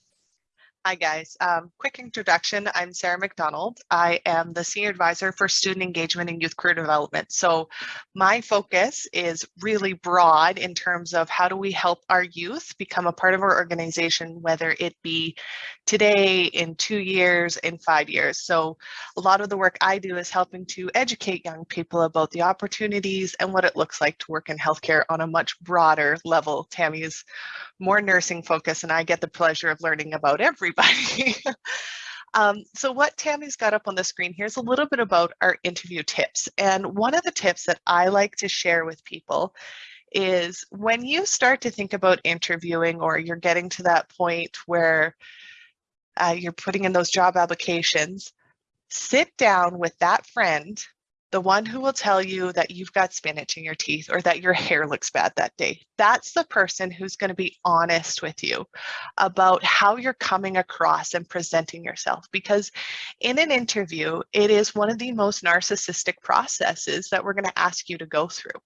Hi guys, um, quick introduction. I'm Sarah McDonald. I am the Senior Advisor for Student Engagement and Youth Career Development. So my focus is really broad in terms of how do we help our youth become a part of our organization, whether it be today, in two years, in five years. So a lot of the work I do is helping to educate young people about the opportunities and what it looks like to work in healthcare on a much broader level. Tammy is more nursing focus and I get the pleasure of learning about everybody. um, so what Tammy's got up on the screen, here's a little bit about our interview tips. And one of the tips that I like to share with people is when you start to think about interviewing or you're getting to that point where uh, you're putting in those job applications, sit down with that friend, the one who will tell you that you've got spinach in your teeth or that your hair looks bad that day. That's the person who's going to be honest with you about how you're coming across and presenting yourself. Because in an interview, it is one of the most narcissistic processes that we're going to ask you to go through.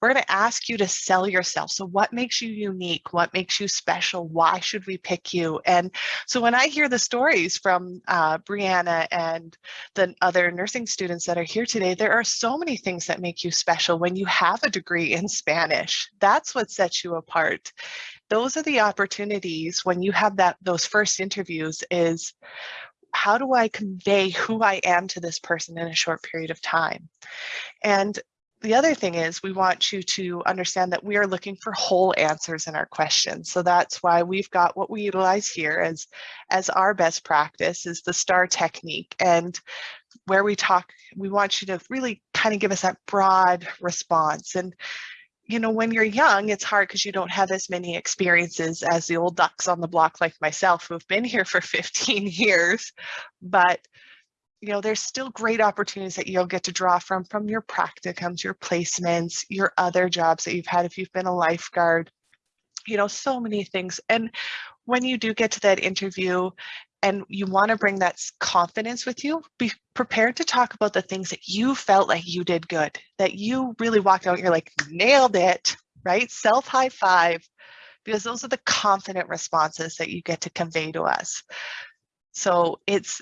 We're going to ask you to sell yourself. So, what makes you unique? What makes you special? Why should we pick you? And so, when I hear the stories from uh, Brianna and the other nursing students that are here today, there are so many things that make you special when you have a degree in Spanish. That's what sets you apart. Those are the opportunities when you have that those first interviews is how do I convey who I am to this person in a short period of time? And the other thing is we want you to understand that we are looking for whole answers in our questions. So that's why we've got what we utilize here as, as our best practice is the STAR technique. And where we talk, we want you to really kind of give us that broad response. And you know, when you're young, it's hard because you don't have as many experiences as the old ducks on the block like myself who have been here for 15 years. But, you know, there's still great opportunities that you'll get to draw from, from your practicums, your placements, your other jobs that you've had if you've been a lifeguard, you know, so many things. And when you do get to that interview, and you want to bring that confidence with you, be prepared to talk about the things that you felt like you did good, that you really walked out, you're like, nailed it, right? Self high five, because those are the confident responses that you get to convey to us. So it's,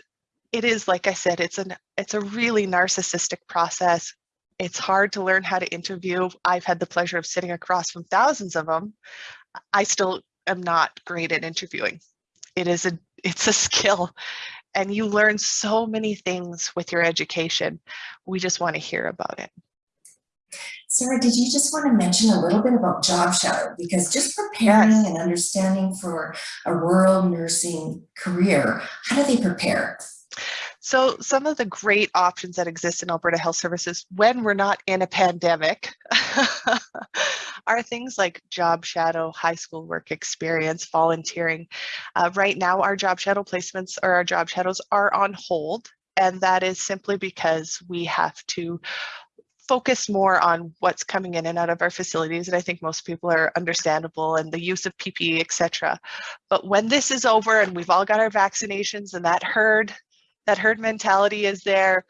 it is, like I said, it's an, it's a really narcissistic process. It's hard to learn how to interview. I've had the pleasure of sitting across from thousands of them. I still am not great at interviewing. It is a it's a skill and you learn so many things with your education. We just want to hear about it. Sarah, did you just want to mention a little bit about job shadow? Because just preparing Yes. and understanding for a rural nursing career, how do they prepare? So some of the great options that exist in Alberta Health Services when we're not in a pandemic are things like job shadow, high school work experience, volunteering. Uh, right now, our job shadow placements or our job shadows are on hold. And that is simply because we have to focus more on what's coming in and out of our facilities. And I think most people are understandable and the use of PPE, et cetera. But when this is over and we've all got our vaccinations and that herd, that herd mentality is there,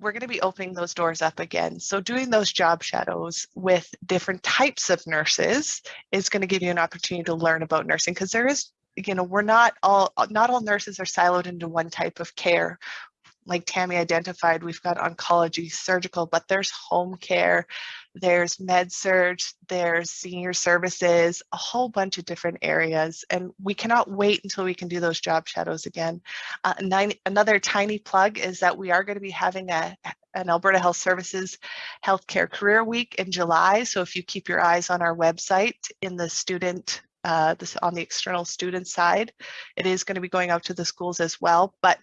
we're going to be opening those doors up again. So doing those job shadows with different types of nurses is going to give you an opportunity to learn about nursing because there is, you know, we're not all, not all nurses are siloed into one type of care like Tammy identified, we've got oncology, surgical, but there's home care, there's med surg, there's senior services, a whole bunch of different areas. And we cannot wait until we can do those job shadows again. Uh, nine, another tiny plug is that we are going to be having a, an Alberta Health Services Healthcare Career Week in July. So if you keep your eyes on our website in the student uh, this on the external student side, it is going to be going out to the schools as well. But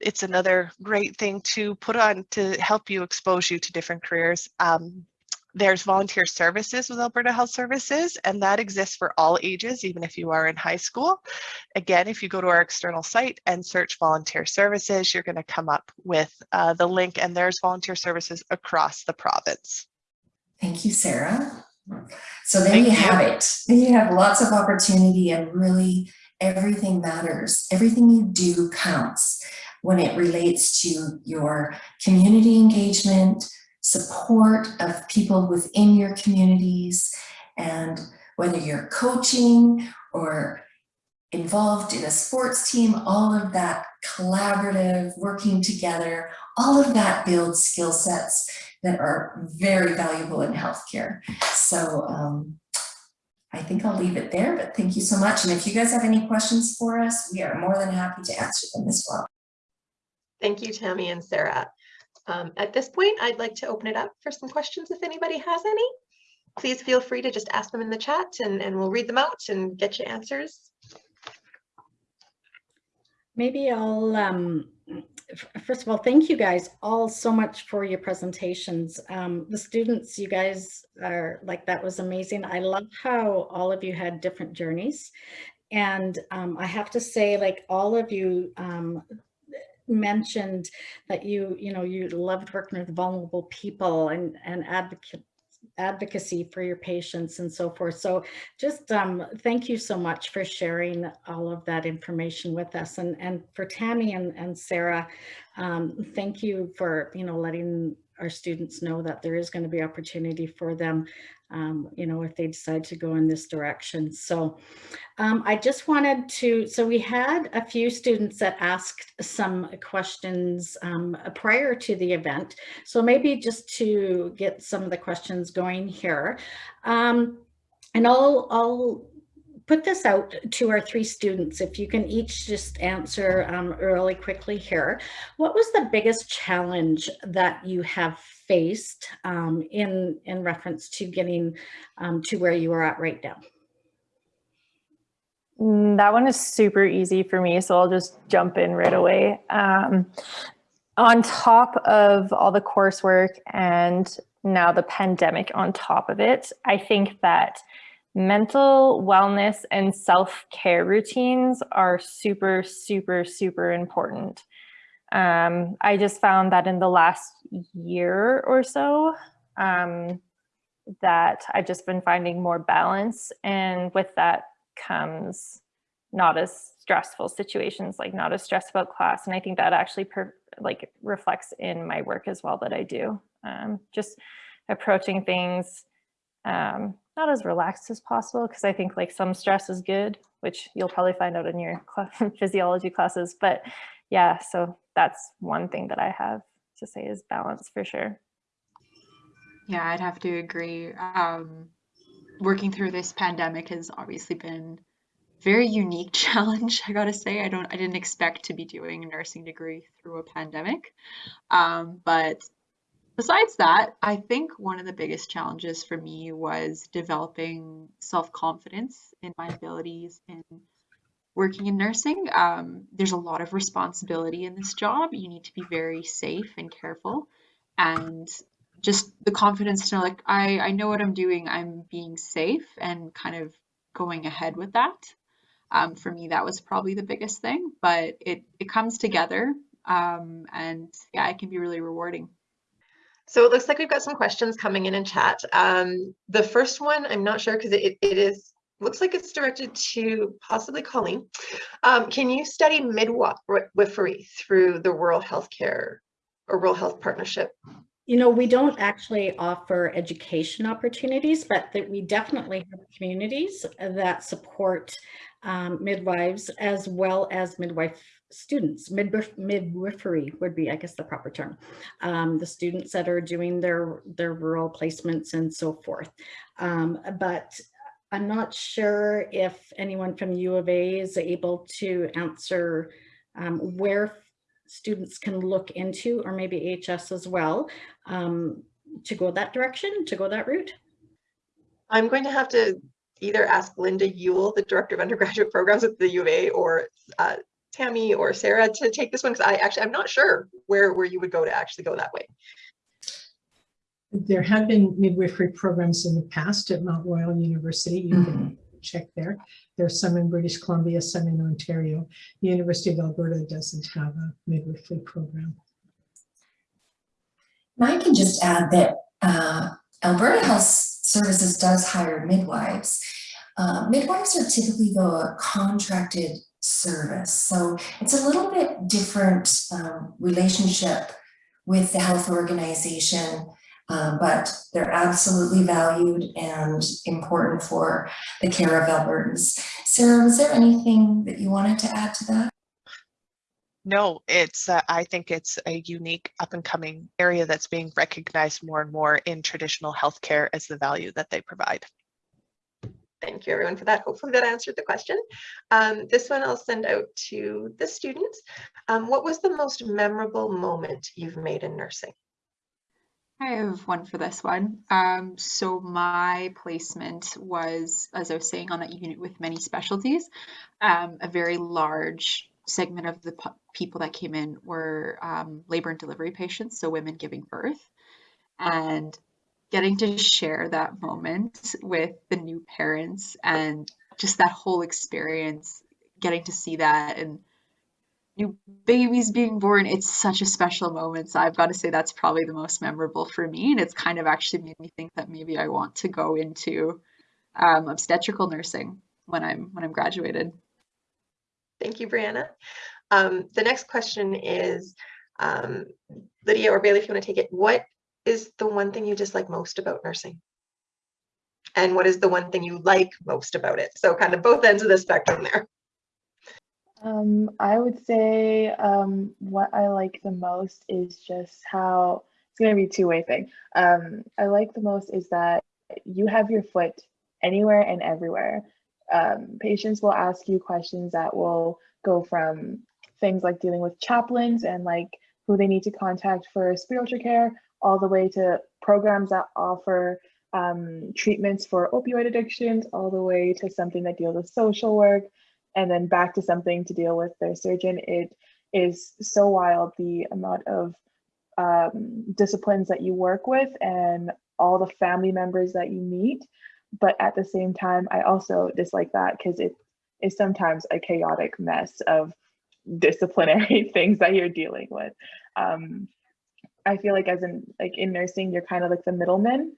it's another great thing to put on to help you expose you to different careers. Um, there's volunteer services with Alberta Health Services, and that exists for all ages, even if you are in high school. Again, if you go to our external site and search volunteer services, you're going to come up with uh, the link, and there's volunteer services across the province. Thank you, Sarah. So there Thank you you. have it. You have lots of opportunity and really everything matters. Everything you do counts when it relates to your community engagement, support of people within your communities, and whether you're coaching or involved in a sports team, all of that collaborative, working together, all of that builds skill sets that are very valuable in healthcare. So um, I think I'll leave it there, but thank you so much. And if you guys have any questions for us, we are more than happy to answer them as well. Thank you, Tammy and Sarah. Um, at this point, I'd like to open it up for some questions if anybody has any. Please feel free to just ask them in the chat and, and we'll read them out and get you answers. Maybe I'll, um, first of all, thank you guys all so much for your presentations. Um, the students, you guys are like, that was amazing. I love how all of you had different journeys. And um, I have to say, like all of you um, mentioned that you, you know, you loved working with vulnerable people and, and advocate, advocacy for your patients and so forth. So just um, thank you so much for sharing all of that information with us. And, and for Tammy and, and Sarah, um, thank you for, you know, letting our students know that there is going to be opportunity for them, um, you know, if they decide to go in this direction. So um, I just wanted to, so we had a few students that asked some questions um, prior to the event. So maybe just to get some of the questions going here. Um, and I'll, I'll put this out to our three students, if you can each just answer um, really quickly here. What was the biggest challenge that you have faced um, in, in reference to getting um, to where you are at right now? Mm, That one is super easy for me, so I'll just jump in right away. Um, on top of all the coursework and now the pandemic on top of it, I think that mental wellness and self-care routines are super, super, super important. Um, I just found that in the last year or so, um, that I've just been finding more balance. And with that comes not as stressful situations, like not as stressed about class. And I think that actually per, like reflects in my work as well that I do. Um, just approaching things um, not as relaxed as possible because I think like some stress is good, which you'll probably find out in your physiology classes. But yeah, so that's one thing that I have to say is balance for sure. Yeah, I'd have to agree. Um, working through this pandemic has obviously been very unique challenge, I gotta say. I don't I didn't expect to be doing a nursing degree through a pandemic. Um, but besides that, I think one of the biggest challenges for me was developing self-confidence in my abilities in working in nursing. Um, there's a lot of responsibility in this job. You need to be very safe and careful. And just the confidence to know like I, I know what I'm doing, I'm being safe and kind of going ahead with that. Um, for me, that was probably the biggest thing, but it, it comes together um, and yeah, it can be really rewarding. So it looks like we've got some questions coming in in chat. Um, the first one, I'm not sure because it, it is, looks like it's directed to possibly Colleen. Um, can you study midwifery through the Rural Healthcare or Rural Health Partnership? You know, we don't actually offer education opportunities, but that we definitely have communities that support um, midwives as well as midwife students. Midwif midwifery would be, I guess, the proper term. Um, the students that are doing their, their rural placements and so forth. Um, but I'm not sure if anyone from U of A is able to answer um, where students can look into, or maybe HS as well, um, to go that direction, to go that route? I'm going to have to either ask Linda Ewell, the Director of Undergraduate Programs at the U of A, or uh, Tammy or Sarah to take this one, because I actually, I'm not sure where, where you would go to actually go that way. There have been midwifery programs in the past at Mount Royal University. You can check there. There's some in British Columbia, some in Ontario. The University of Alberta doesn't have a midwifery program. And I can just add that uh, Alberta Health Services does hire midwives. Uh, midwives are typically though a contracted service. So it's a little bit different um, relationship with the health organization, uh, but they're absolutely valued and important for the care of Albertans. Sarah, was there anything that you wanted to add to that? No, it's, uh, I think it's a unique up and coming area that's being recognized more and more in traditional healthcare as the value that they provide. Thank you everyone for that. Hopefully that answered the question. Um, this one I'll send out to the students. Um, what was the most memorable moment you've made in nursing? I have one for this one. Um, so my placement was, as I was saying, on a unit with many specialties. Um, a very large segment of the people that came in were um, labor and delivery patients, so women giving birth. And getting to share that moment with the new parents and just that whole experience, getting to see that and new babies being born, it's such a special moment. So I've got to say that's probably the most memorable for me. And it's kind of actually made me think that maybe I want to go into um, obstetrical nursing when I'm when I'm graduated. Thank you, Brianna. Um, the next question is, um, Lydia or Bailey, if you want to take it, what is the one thing you dislike most about nursing? And what is the one thing you like most about it? So kind of both ends of the spectrum there. Um, I would say um, what I like the most is just how it's going to be a two-way thing. Um, I like the most is that you have your foot anywhere and everywhere. Um, patients will ask you questions that will go from things like dealing with chaplains and like who they need to contact for spiritual care, all the way to programs that offer um, treatments for opioid addictions, all the way to something that deals with social work, and then back to something to deal with their surgeon. It is so wild the amount of um, disciplines that you work with and all the family members that you meet. But at the same time, I also dislike that because it is sometimes a chaotic mess of disciplinary things that you're dealing with. Um, I feel like as in like in nursing, you're kind of like the middleman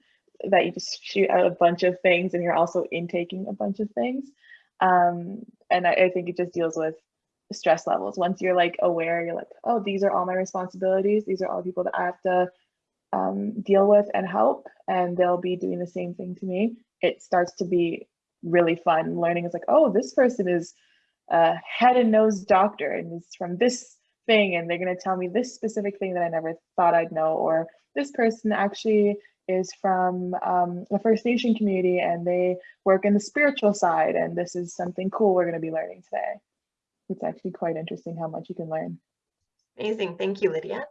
that you just shoot out a bunch of things and you're also intaking a bunch of things. Um, and I, I think it just deals with stress levels. Once you're like aware, you're like, oh, these are all my responsibilities. These are all people that I have to um, deal with and help, and they'll be doing the same thing to me. It starts to be really fun. Learning is like, oh, this person is a head and nose doctor and is from this thing, and they're going to tell me this specific thing that I never thought I'd know, or this person actually is from um, the First Nation community and they work in the spiritual side, and this is something cool we're going to be learning today. It's actually quite interesting how much you can learn. Amazing. Thank you, Lydia.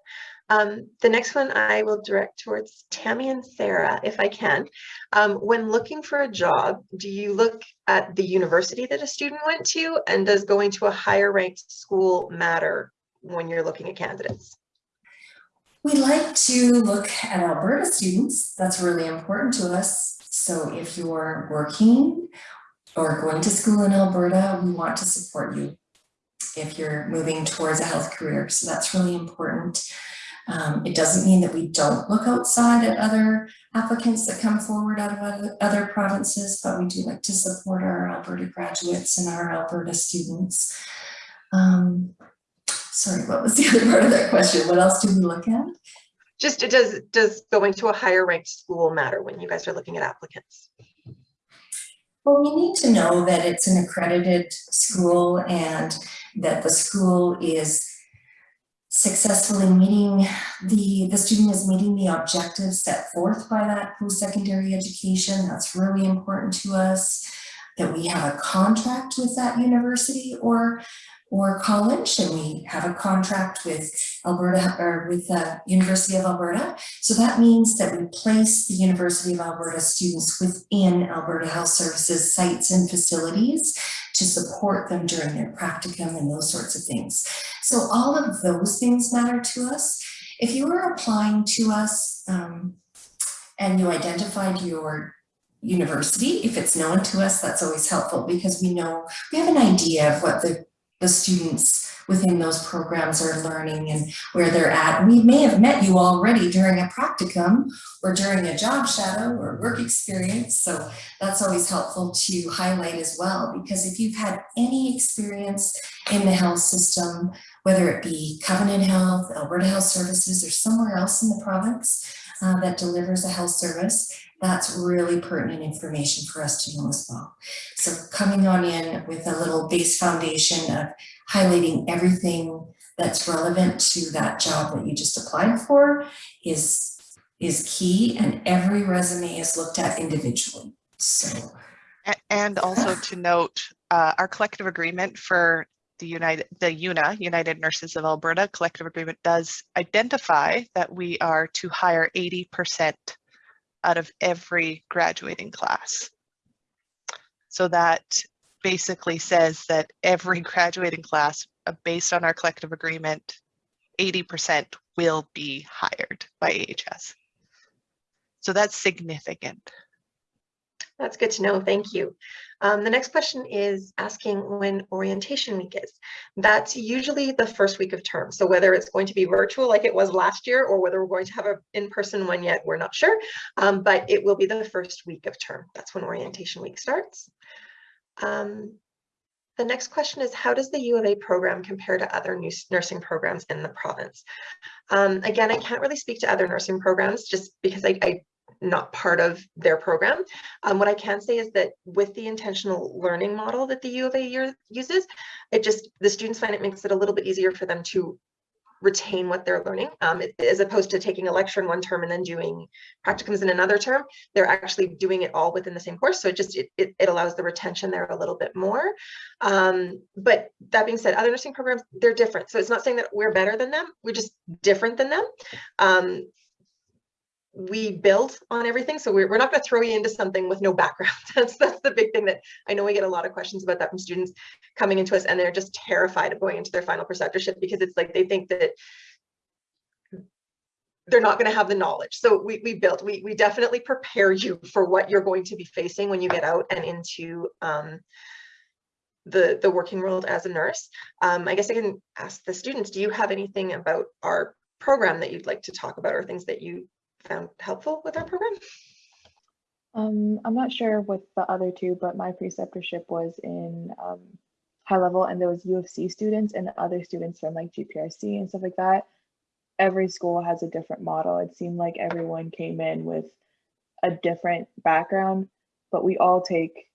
Um, the next one I will direct towards Tammy and Sarah, if I can. Um, when looking for a job, do you look at the university that a student went to? And does going to a higher ranked school matter when you're looking at candidates? We like to look at Alberta students. That's really important to us. So if you're working or going to school in Alberta, we want to support you if you're moving towards a health career. So that's really important. Um, it doesn't mean that we don't look outside at other applicants that come forward out of other, provinces, but we do like to support our Alberta graduates and our Alberta students. Um, sorry, what was the other part of that question? What else do we look at? Just does does going to a higher ranked school matter when you guys are looking at applicants? Well, we need to know that it's an accredited school and that the school is successfully meeting the, the student is meeting the objectives set forth by that post-secondary education. That's really important to us, that we have a contract with that university or or college and we have a contract with Alberta or with the University of Alberta. So that means that we place the University of Alberta students within Alberta Health Services sites and facilities to support them during their practicum and those sorts of things. So all of those things matter to us. If you are applying to us um, and you identified your university, if it's known to us, that's always helpful because we know, we have an idea of what the the students within those programs are learning and where they're at. We may have met you already during a practicum or during a job shadow or work experience. So that's always helpful to highlight as well, because if you've had any experience in the health system, whether it be Covenant Health, Alberta Health Services, or somewhere else in the province uh, that delivers a health service, that's really pertinent information for us to know as well. So coming on in with a little base foundation of highlighting everything that's relevant to that job that you just applied for is, is key and every resume is looked at individually. So. And also to note, uh, our collective agreement for the United, the UNA, United Nurses of Alberta collective agreement does identify that we are to hire 80% out of every graduating class. So that basically says that every graduating class, uh, based on our collective agreement, 80% will be hired by AHS. So that's significant. That's good to know. Thank you. Um, the next question is asking when orientation week is. That's usually the first week of term. So whether it's going to be virtual like it was last year or whether we're going to have an in-person one yet, we're not sure. Um, but it will be the first week of term. That's when orientation week starts. Um, the next question is, how does the U of A program compare to other nursing programs in the province? Um, again, I can't really speak to other nursing programs just because I, I not part of their program. Um, what I can say is that with the intentional learning model that the U of A uses, it just, the students find it makes it a little bit easier for them to retain what they're learning. Um, as opposed to taking a lecture in one term and then doing practicums in another term they're actually doing it all within the same course. So it just it, it, it allows the retention there a little bit more. Um, but that being said other nursing programs they're different. So it's not saying that we're better than them we're just different than them. Um, we build on everything. So we're, we're not going to throw you into something with no background. That's, that's the big thing that I know we get a lot of questions about that from students coming into us and they're just terrified of going into their final preceptorship because it's like they think that they're not going to have the knowledge. So we, we built, we, we definitely prepare you for what you're going to be facing when you get out and into um, the, the working world as a nurse. Um, I guess I can ask the students, do you have anything about our program that you'd like to talk about or things that you found helpful with our program? Um, I'm not sure with the other two, but my preceptorship was in um, High Level and there was U of C students and other students from like GPRC and stuff like that. Every school has a different model. It seemed like everyone came in with a different background, but we all take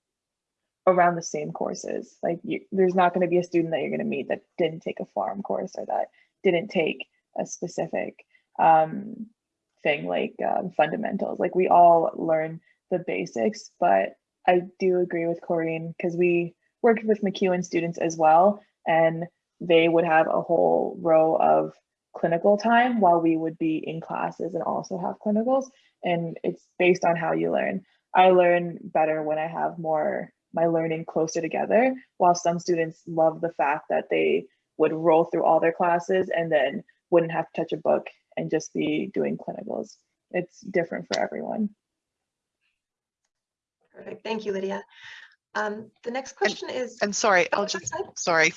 around the same courses. Like you, there's not going to be a student that you're going to meet that didn't take a pharm course or that didn't take a specific um, thing like um, fundamentals. Like we all learn the basics, but I do agree with Corrine because we worked with MacEwan students as well, and they would have a whole row of clinical time while we would be in classes and also have clinicals. And it's based on how you learn. I learn better when I have more my learning closer together, while some students love the fact that they would roll through all their classes and then wouldn't have to touch a book and just be doing clinicals. It's different for everyone. Perfect. Thank you, Lydia. Um, the next question and, is. And sorry, oh, I'll just, sorry.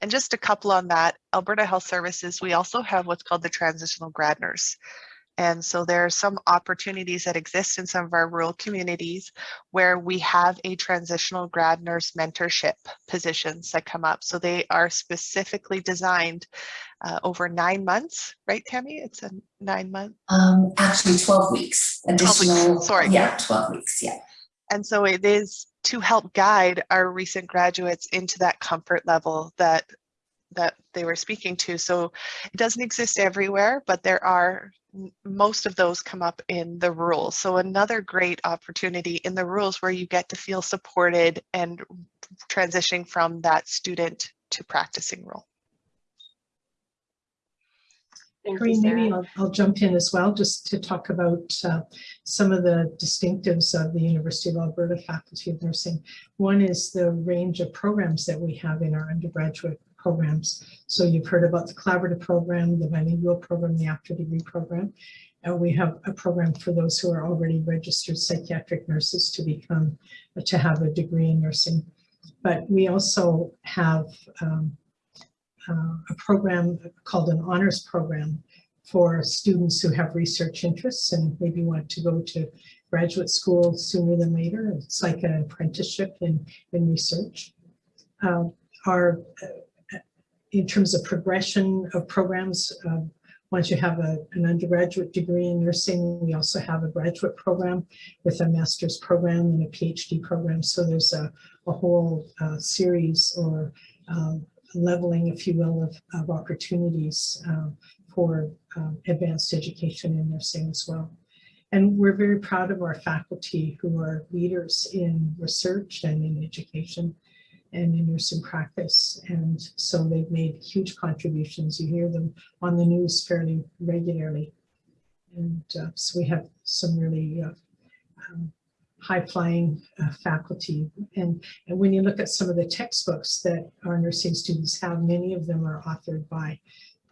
And just a couple on that, Alberta Health Services, we also have what's called the transitional grad nurse. And so there are some opportunities that exist in some of our rural communities where we have a transitional grad nurse mentorship positions that come up. So they are specifically designed uh, over nine months, right, Tammy? It's a nine month? Um, actually 12 weeks. Additional, 12 weeks, sorry. Yeah, 12 weeks, yeah. And so it is to help guide our recent graduates into that comfort level that that they were speaking to. So it doesn't exist everywhere, but there are most of those come up in the rules. So another great opportunity in the rules where you get to feel supported and transitioning from that student to practicing role. Thank Green, you, maybe I'll, I'll jump in as well, just to talk about uh, some of the distinctives of the University of Alberta Faculty of Nursing. One is the range of programs that we have in our undergraduate programs. So you've heard about the collaborative program, the bilingual program, the after degree program. And we have a program for those who are already registered psychiatric nurses to become, to have a degree in nursing. But we also have um, uh, a program called an honors program for students who have research interests and maybe want to go to graduate school sooner than later. It's like an apprenticeship in, in research. Uh, our in terms of progression of programs, um, once you have a, an undergraduate degree in nursing, we also have a graduate program with a master's program and a PhD program. So there's a, a whole uh, series or um, leveling, if you will, of, of opportunities um, for um, advanced education in nursing as well. And we're very proud of our faculty who are leaders in research and in education and in nursing practice. And so they've made huge contributions. You hear them on the news fairly regularly. And uh, so we have some really uh, um, high-flying uh, faculty. And, and when you look at some of the textbooks that our nursing students have, many of them are authored by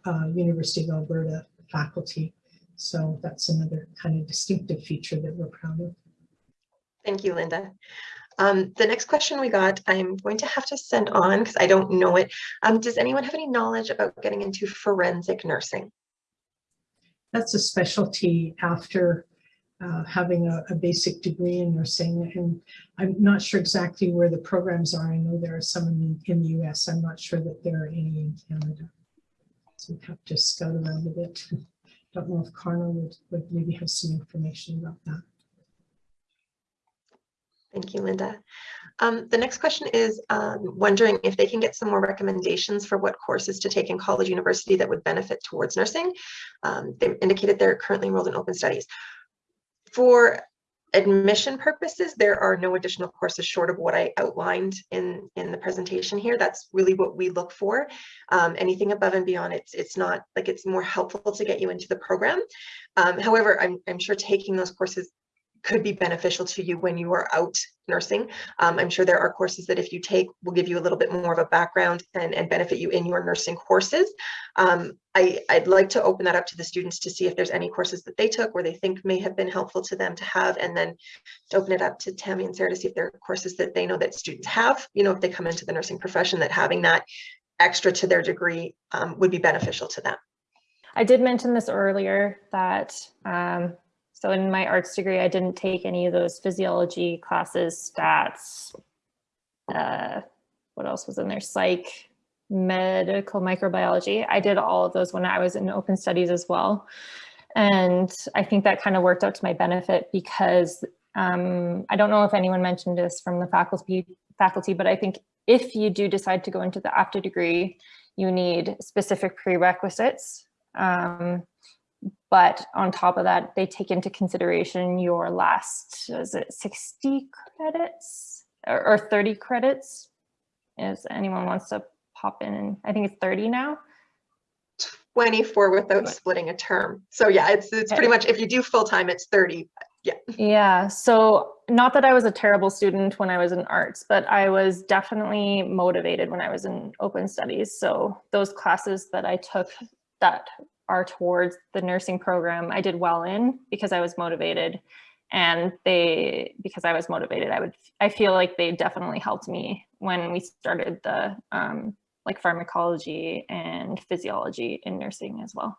uh, University of Alberta faculty. So that's another kind of distinctive feature that we're proud of. Thank you, Linda. Um, the next question we got, I'm going to have to send on because I don't know it. Um, does anyone have any knowledge about getting into forensic nursing? That's a specialty after uh, having a, a basic degree in nursing. And I'm not sure exactly where the programs are. I know there are some in the, in the US. I'm not sure that there are any in Canada. So we have to scout around a bit. Don't know if Carla would, would maybe have some information about that. Thank you, Linda. Um, the next question is um, wondering if they can get some more recommendations for what courses to take in college university that would benefit towards nursing. Um, they indicated they're currently enrolled in open studies. For admission purposes, there are no additional courses short of what I outlined in, in the presentation here. That's really what we look for. Um, anything above and beyond, it's, it's not like it's more helpful to get you into the program. Um, however, I'm, I'm sure taking those courses could be beneficial to you when you are out nursing. Um, I'm sure there are courses that if you take will give you a little bit more of a background and, and benefit you in your nursing courses. Um, I, I'd like to open that up to the students to see if there's any courses that they took where they think may have been helpful to them to have, and then to open it up to Tammy and Sarah to see if there are courses that they know that students have, you know, if they come into the nursing profession, that having that extra to their degree um, would be beneficial to them. I did mention this earlier that um, so in my arts degree, I didn't take any of those physiology classes, stats, uh, what else was in there? Psych, medical microbiology. I did all of those when I was in open studies as well. And I think that kind of worked out to my benefit because um, I don't know if anyone mentioned this from the faculty, faculty, but I think if you do decide to go into the after degree, you need specific prerequisites. Um, but on top of that, they take into consideration your last, is it 60 credits or, or 30 credits? If anyone wants to pop in, and I think it's 30 now. 24 without splitting a term. So yeah, it's it's pretty much if you do full time, it's 30. Yeah. Yeah. So not that I was a terrible student when I was in arts, but I was definitely motivated when I was in open studies. So those classes that I took that are towards the nursing program I did well in because I was motivated and they because I was motivated I would I feel like they definitely helped me when we started the um, like pharmacology and physiology in nursing as well.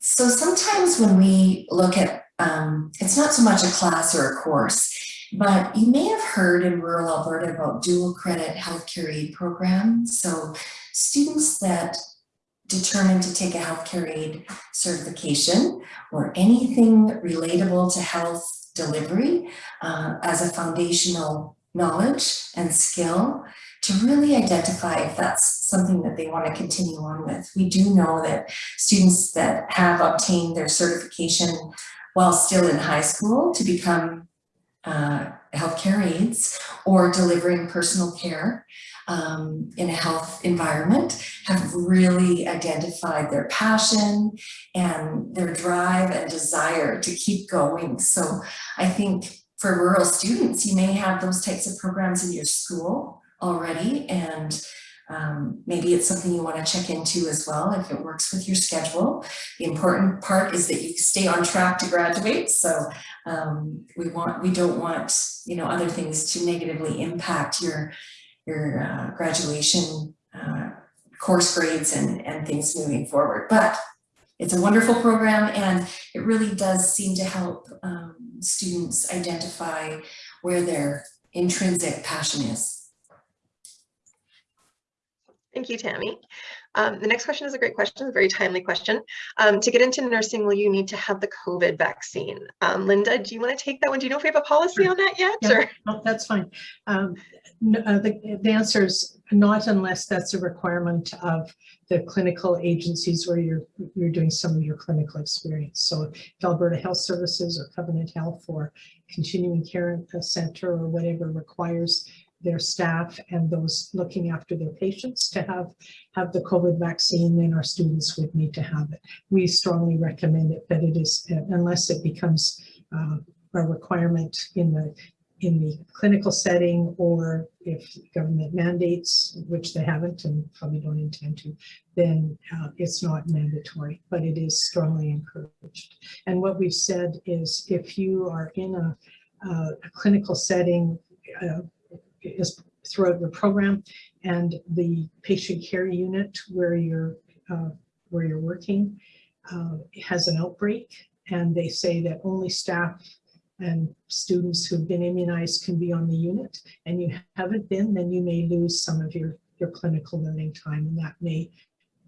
So sometimes when we look at, um, it's not so much a class or a course, but you may have heard in rural Alberta about dual credit healthcare aid program. So students that determined to take a healthcare aid certification or anything relatable to health delivery uh, as a foundational knowledge and skill to really identify if that's something that they want to continue on with. We do know that students that have obtained their certification while still in high school to become uh, healthcare aides or delivering personal care um, in a health environment have really identified their passion and their drive and desire to keep going. So I think for rural students, you may have those types of programs in your school already and um, maybe it's something you want to check into as well if it works with your schedule. The important part is that you stay on track to graduate. So um, we want, we don't want, you know, other things to negatively impact your your uh, graduation uh, course grades and, and things moving forward. But it's a wonderful program and it really does seem to help um, students identify where their intrinsic passion is. Thank you, Tammy. Um, the next question is a great question, a very timely question. Um, to get into nursing, will you need to have the COVID vaccine? Um, Linda, do you want to take that one? Do you know if we have a policy on that yet? Yeah, no, that's fine. Um, no, uh, the, the answer is not unless that's a requirement of the clinical agencies where you're you're doing some of your clinical experience. So if Alberta Health Services or Covenant Health or Continuing Care Center or whatever requires their staff and those looking after their patients to have have the COVID vaccine, then our students would need to have it. We strongly recommend it, but it is uh, unless it becomes uh, a requirement in the in the clinical setting or if government mandates, which they haven't and probably don't intend to, then uh, it's not mandatory, but it is strongly encouraged. And what we've said is if you are in a uh, a clinical setting uh, is throughout the program and the patient care unit where you're uh, where you're working uh, has an outbreak and they say that only staff and students who've been immunized can be on the unit and you haven't been, then you may lose some of your, your clinical learning time and that may,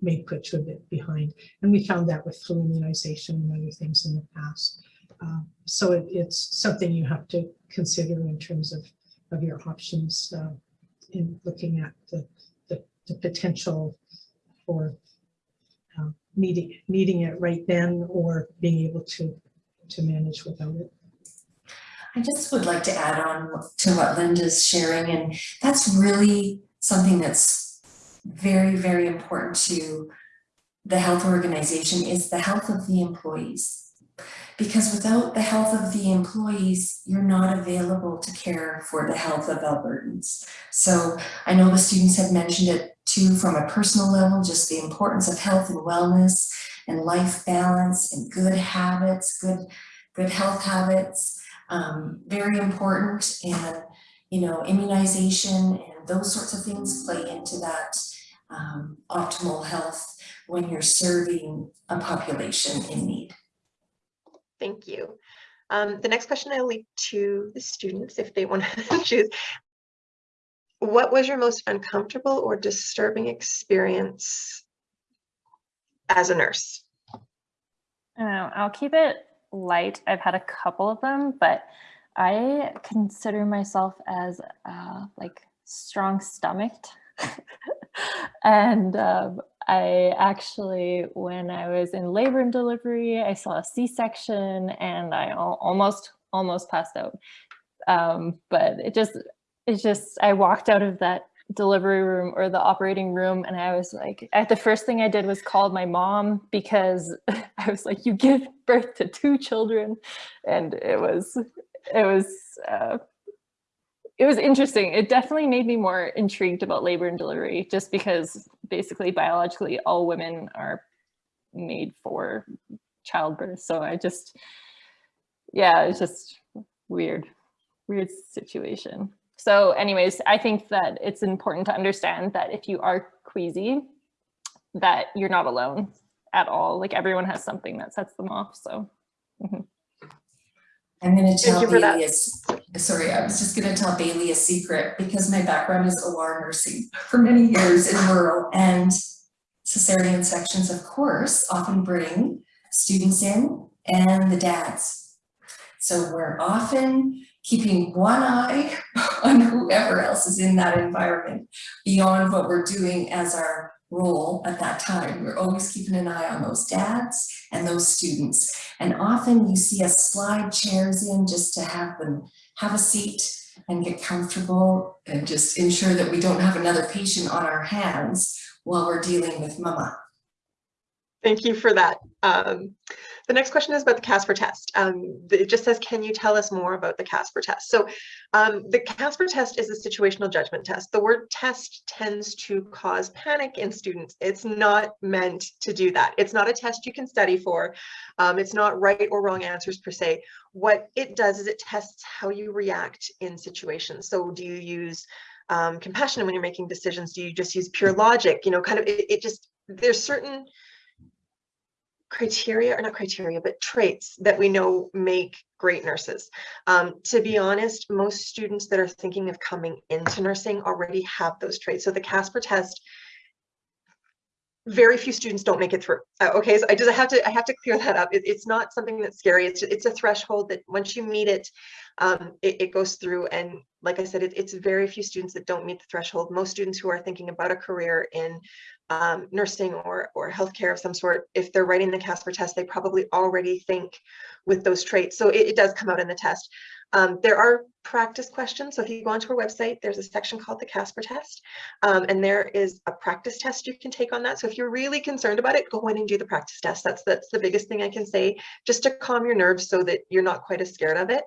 may put you a bit behind. And we found that with flu immunization and other things in the past. Uh, so it, it's something you have to consider in terms of, of your options uh, in looking at the, the, the potential for uh, needing, needing it right then or being able to, to manage without it. I just would like to add on to what Linda's sharing, and that's really something that's very, very important to the health organization is the health of the employees. Because without the health of the employees, you're not available to care for the health of Albertans. So I know the students have mentioned it too from a personal level, just the importance of health and wellness and life balance and good habits, good, good health habits um, very important and you know immunization and those sorts of things play into that um, optimal health when you're serving a population in need. Thank you. Um, the next question I'll leave to the students if they want to choose. What was your most uncomfortable or disturbing experience as a nurse? Um, I'll keep it light. I've had a couple of them, but I consider myself as uh, like strong stomached. and um, I actually, when I was in labor and delivery, I saw a C-section and I almost, almost passed out. Um, but it just, it just, I walked out of that delivery room or the operating room and I was like, at the first thing I did was called my mom because I was like, you give birth to two children. And it was, it was, uh, it was interesting. It definitely made me more intrigued about labor and delivery just because basically biologically all women are made for childbirth. So I just, yeah, it's just weird, weird situation. So anyways, I think that it's important to understand that if you are queasy, that you're not alone at all. Like everyone has something that sets them off. So. Mm -hmm. I'm going to tell Bailey, a, sorry, I was just going to tell Bailey a secret because my background is OR nursing for many years in rural and cesarean sections, of course, often bring students in and the dads. So we're often keeping one eye on whoever else is in that environment beyond what we're doing as our role at that time. We're always keeping an eye on those dads and those students. And often you see us slide chairs in just to have them have a seat and get comfortable and just ensure that we don't have another patient on our hands while we're dealing with mama. Thank you for that. Um, the next question is about the Casper test. Um, it just says, can you tell us more about the Casper test? So um, the Casper test is a situational judgment test. The word test tends to cause panic in students. It's not meant to do that. It's not a test you can study for. Um, it's not right or wrong answers per se. What it does is it tests how you react in situations. So do you use um, compassion when you're making decisions? Do you just use pure logic? You know, kind of, it, it just, there's certain criteria or not criteria but traits that we know make great nurses um, to be honest most students that are thinking of coming into nursing already have those traits so the casper test very few students don't make it through. Uh, okay, so I just I have to I have to clear that up. It, it's not something that's scary. It's it's a threshold that once you meet it, um, it, it, goes through. And like I said, it, it's very few students that don't meet the threshold. Most students who are thinking about a career in um, nursing or or healthcare of some sort, if they're writing the Casper test, they probably already think with those traits. So it, it does come out in the test. Um, there are practice questions. So if you go onto our website, there's a section called the Casper test. Um, and there is a practice test you can take on that. So if you're really concerned about it, go in and do the practice test. That's, that's the biggest thing I can say, just to calm your nerves so that you're not quite as scared of it.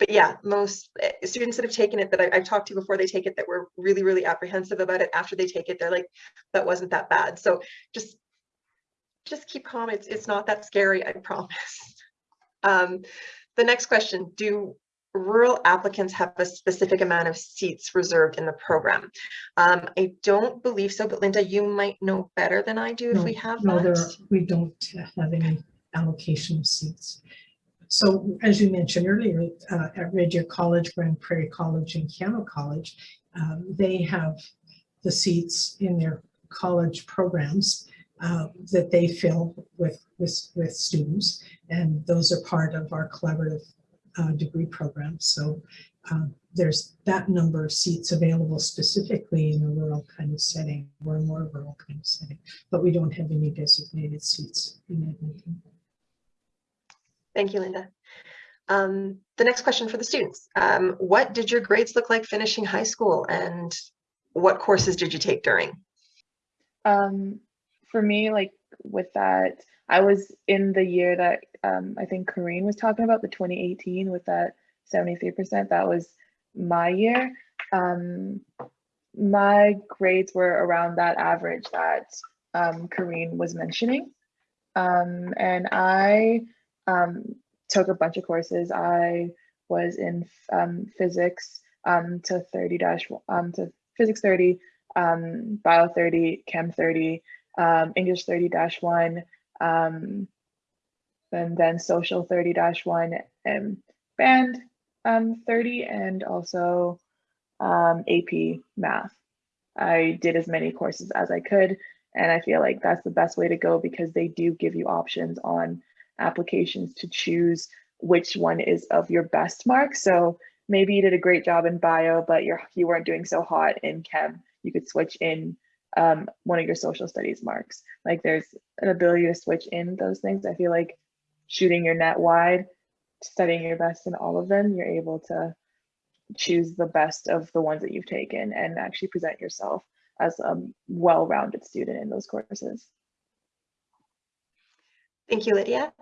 But yeah, most eh, students that have taken it that I, have talked to before they take it that were really, really apprehensive about it after they take it, they're like, that wasn't that bad. So just, just keep calm. It's, it's not that scary, I promise. Um, the next question, do rural applicants have a specific amount of seats reserved in the program? Um, I don't believe so, but Linda, you might know better than I do if we have No, there, that. are- we don't have any allocation of seats. So as you mentioned earlier, uh, at Deer College, Grande Prairie College and Keyano College, um, they have the seats in their college programs uh, that they fill with, with, with students. And those are part of our collaborative uh, degree program. So um, there's that number of seats available specifically in a rural kind of setting or a more rural kind of setting, but we don't have any designated seats in Edmonton. Thank you, Linda. Um, the next question for the students. Um, what did your grades look like finishing high school and what courses did you take during? Um, for me, like with that, I was in the year that um, I think Corrine was talking about, the 2018 with that 73%. That was my year. Um, my grades were around that average that um, Corrine was mentioning. Um, and I um, took a bunch of courses. I was in um, physics um, to 30 dash um, to physics 30, um, bio 30, chem 30, um, English 30 dash one, um, and then social 30 dash one, and band um, 30, and also um, AP math. I did as many courses as I could, and I feel like that's the best way to go because they do give you options on applications to choose which one is of your best mark. So maybe you did a great job in bio, but you're you weren't doing so hot in chem. You could switch in um, one of your social studies marks. Like there's an ability to switch in those things. I feel like shooting your net wide, studying your best in all of them, you're able to choose the best of the ones that you've taken and actually present yourself as a well-rounded student in those courses. Thank you, Lydia.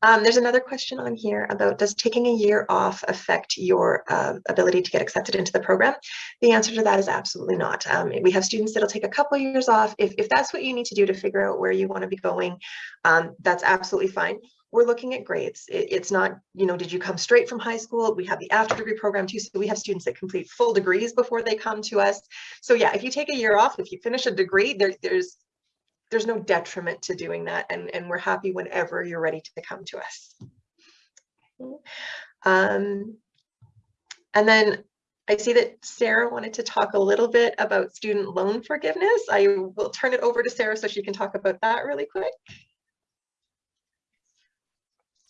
Um, there's another question on here about does taking a year off affect your uh, ability to get accepted into the program? The answer to that is absolutely not. Um, we have students that'll take a couple years off. If, if that's what you need to do to figure out where you want to be going, um, that's absolutely fine. We're looking at grades. It, it's not, you know, did you come straight from high school? We have the after degree program too. So we have students that complete full degrees before they come to us. So yeah, if you take a year off, if you finish a degree, there, there's there's no detriment to doing that and, and we're happy whenever you're ready to come to us. Um, and then I see that Sarah wanted to talk a little bit about student loan forgiveness. I will turn it over to Sarah so she can talk about that really quick.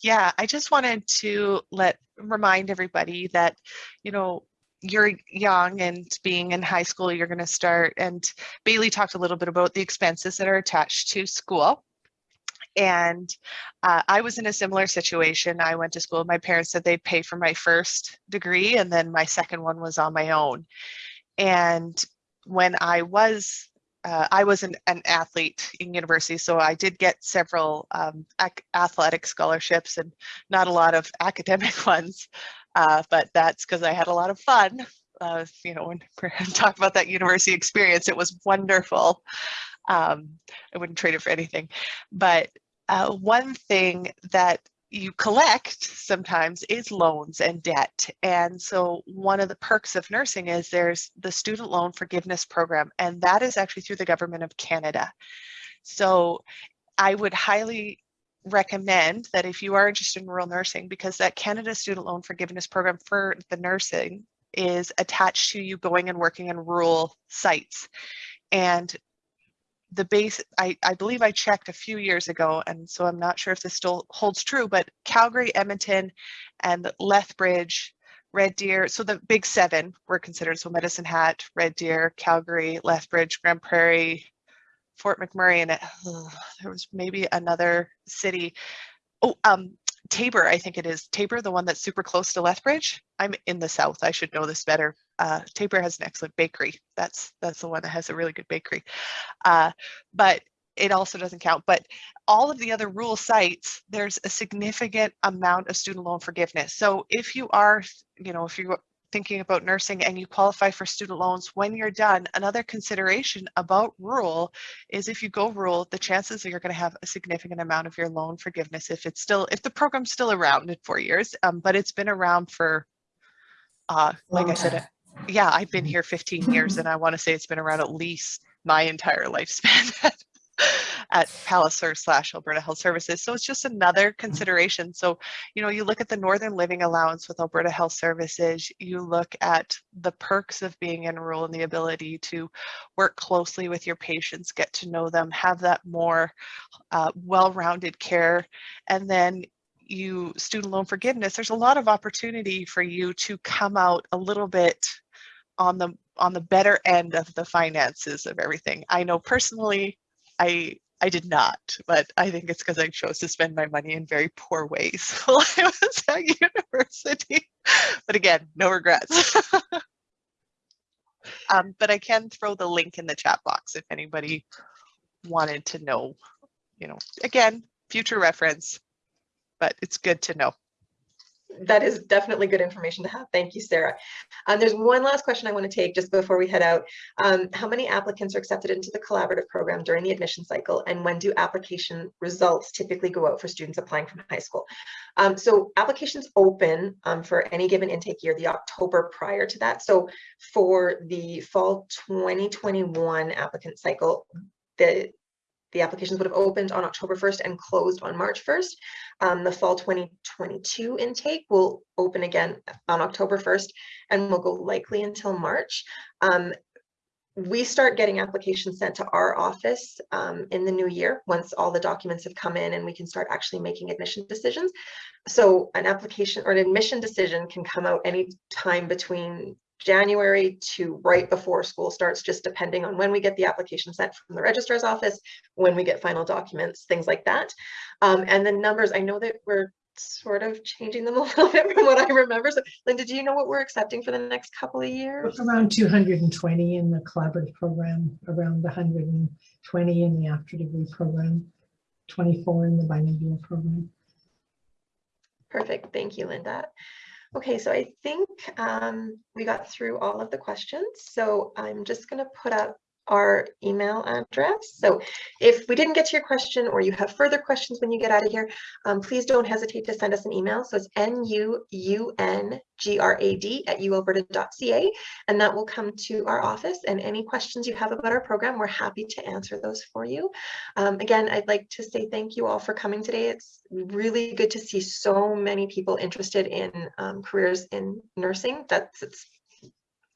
Yeah, I just wanted to let remind everybody that, you know, you're young and being in high school, you're going to start. And Bailey talked a little bit about the expenses that are attached to school. And uh, I was in a similar situation. I went to school. My parents said they'd pay for my first degree, and then my second one was on my own. And when I was uh, I was an, an, athlete in university, so I did get several um, athletic scholarships and not a lot of academic ones. Uh, but that's because I had a lot of fun. Uh, you know, when we talk about that university experience, it was wonderful. Um, I wouldn't trade it for anything. But uh, one thing that you collect sometimes is loans and debt. And so one of the perks of nursing is there's the student loan forgiveness program, and that is actually through the government of Canada. So I would highly recommend that if you are interested in rural nursing, because that Canada Student Loan Forgiveness Program for the nursing is attached to you going and working in rural sites. And the base, I, I believe I checked a few years ago, and so I'm not sure if this still holds true, but Calgary, Edmonton, and Lethbridge, Red Deer, so the big seven were considered, so Medicine Hat, Red Deer, Calgary, Lethbridge, Grande Prairie, Fort McMurray, and it, there was maybe another city. Oh, um, Taber, I think it is. Taber, the one that's super close to Lethbridge. I'm in the south. I should know this better. Uh, Taber has an excellent bakery. That's that's the one that has a really good bakery. Uh, but it also doesn't count. But all of the other rural sites, there's a significant amount of student loan forgiveness. So if you are, you know, if you thinking about nursing and you qualify for student loans when you're done, another consideration about rural is if you go rural, the chances that you're going to have a significant amount of your loan forgiveness if it's still, if the program's still around in four years, um, but it's been around for, uh, like I said, time. yeah, I've been here 15 years and I want to say it's been around at least my entire lifespan at, Palliser slash Alberta Health Services. So it's just another consideration. So, you know, you look at the Northern Living Allowance with Alberta Health Services, you look at the perks of being in rural and the ability to work closely with your patients, get to know them, have that more uh, well-rounded care. And then you student loan forgiveness, there's a lot of opportunity for you to come out a little bit on the on the better end of the finances of everything. I know personally, I I did not, but I think it's because I chose to spend my money in very poor ways while I was at university. But again, no regrets. um, but I can throw the link in the chat box if anybody wanted to know, you know, again, future reference, but it's good to know. That is definitely good information to have. Thank you, Sarah. Um, there's one last question I want to take just before we head out. Um, how many applicants are accepted into the collaborative program during the admission cycle and when do application results typically go out for students applying from high school? Um, so applications open um, for any given intake year the October prior to that. So for the fall 2021 applicant cycle, the the applications would have opened on October 1st and closed on March 1st. Um, the fall 2022 intake will open again on October 1st and will go likely until March. Um, we start getting applications sent to our office um, in the new year once all the documents have come in and we can start actually making admission decisions. So an application or an admission decision can come out any time between January to right before school starts, just depending on when we get the application sent from the registrar's office, when we get final documents, things like that. Um, and the numbers, I know that we're sort of changing them a little bit from what I remember. So Linda, do you know what we're accepting for the next couple of years? Around 220 in the collaborative program, around 120 in the after degree program, 24 in the bilingual program. Perfect. Thank you, Linda. Okay, so I think um, we got through all of the questions. So I'm just going to put up our email address. So if we didn't get to your question or you have further questions when you get out of here, um, please don't hesitate to send us an email. So it's N-U-U-N-G-R-A-D at ualberta.ca and that will come to our office and any questions you have about our program, we're happy to answer those for you. Um, again, I'd like to say thank you all for coming today. It's really good to see so many people interested in um, careers in nursing. That's it's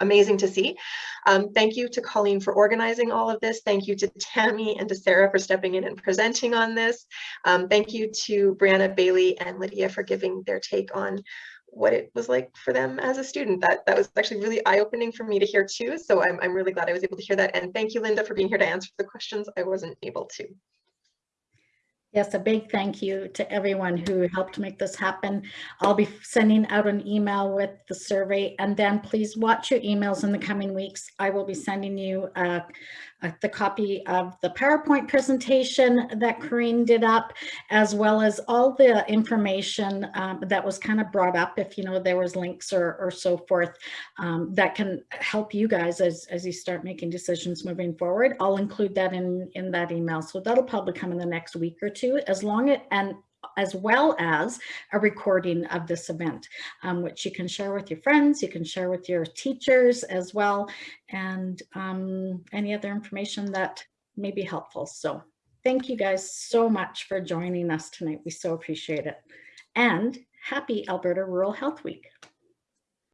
amazing to see. Um, thank you to Colleen for organizing all of this. Thank you to Tammy and to Sarah for stepping in and presenting on this. Um, thank you to Brianna Bailey and Lydia for giving their take on what it was like for them as a student. That that was actually really eye-opening for me to hear too. So I'm, I'm really glad I was able to hear that. And thank you, Linda, for being here to answer the questions I wasn't able to. Yes, a big thank you to everyone who helped make this happen. I'll be sending out an email with the survey and then please watch your emails in the coming weeks. I will be sending you uh, uh, the copy of the PowerPoint presentation that Corinne did up, as well as all the information um, that was kind of brought up, if you know there was links or, or so forth, um, that can help you guys as, as you start making decisions moving forward. I'll include that in, in that email. So that'll probably come in the next week or two, as long as, and as well as a recording of this event, um, which you can share with your friends, you can share with your teachers as well, and um, any other information that may be helpful. So thank you guys so much for joining us tonight. We so appreciate it. And happy Alberta Rural Health Week.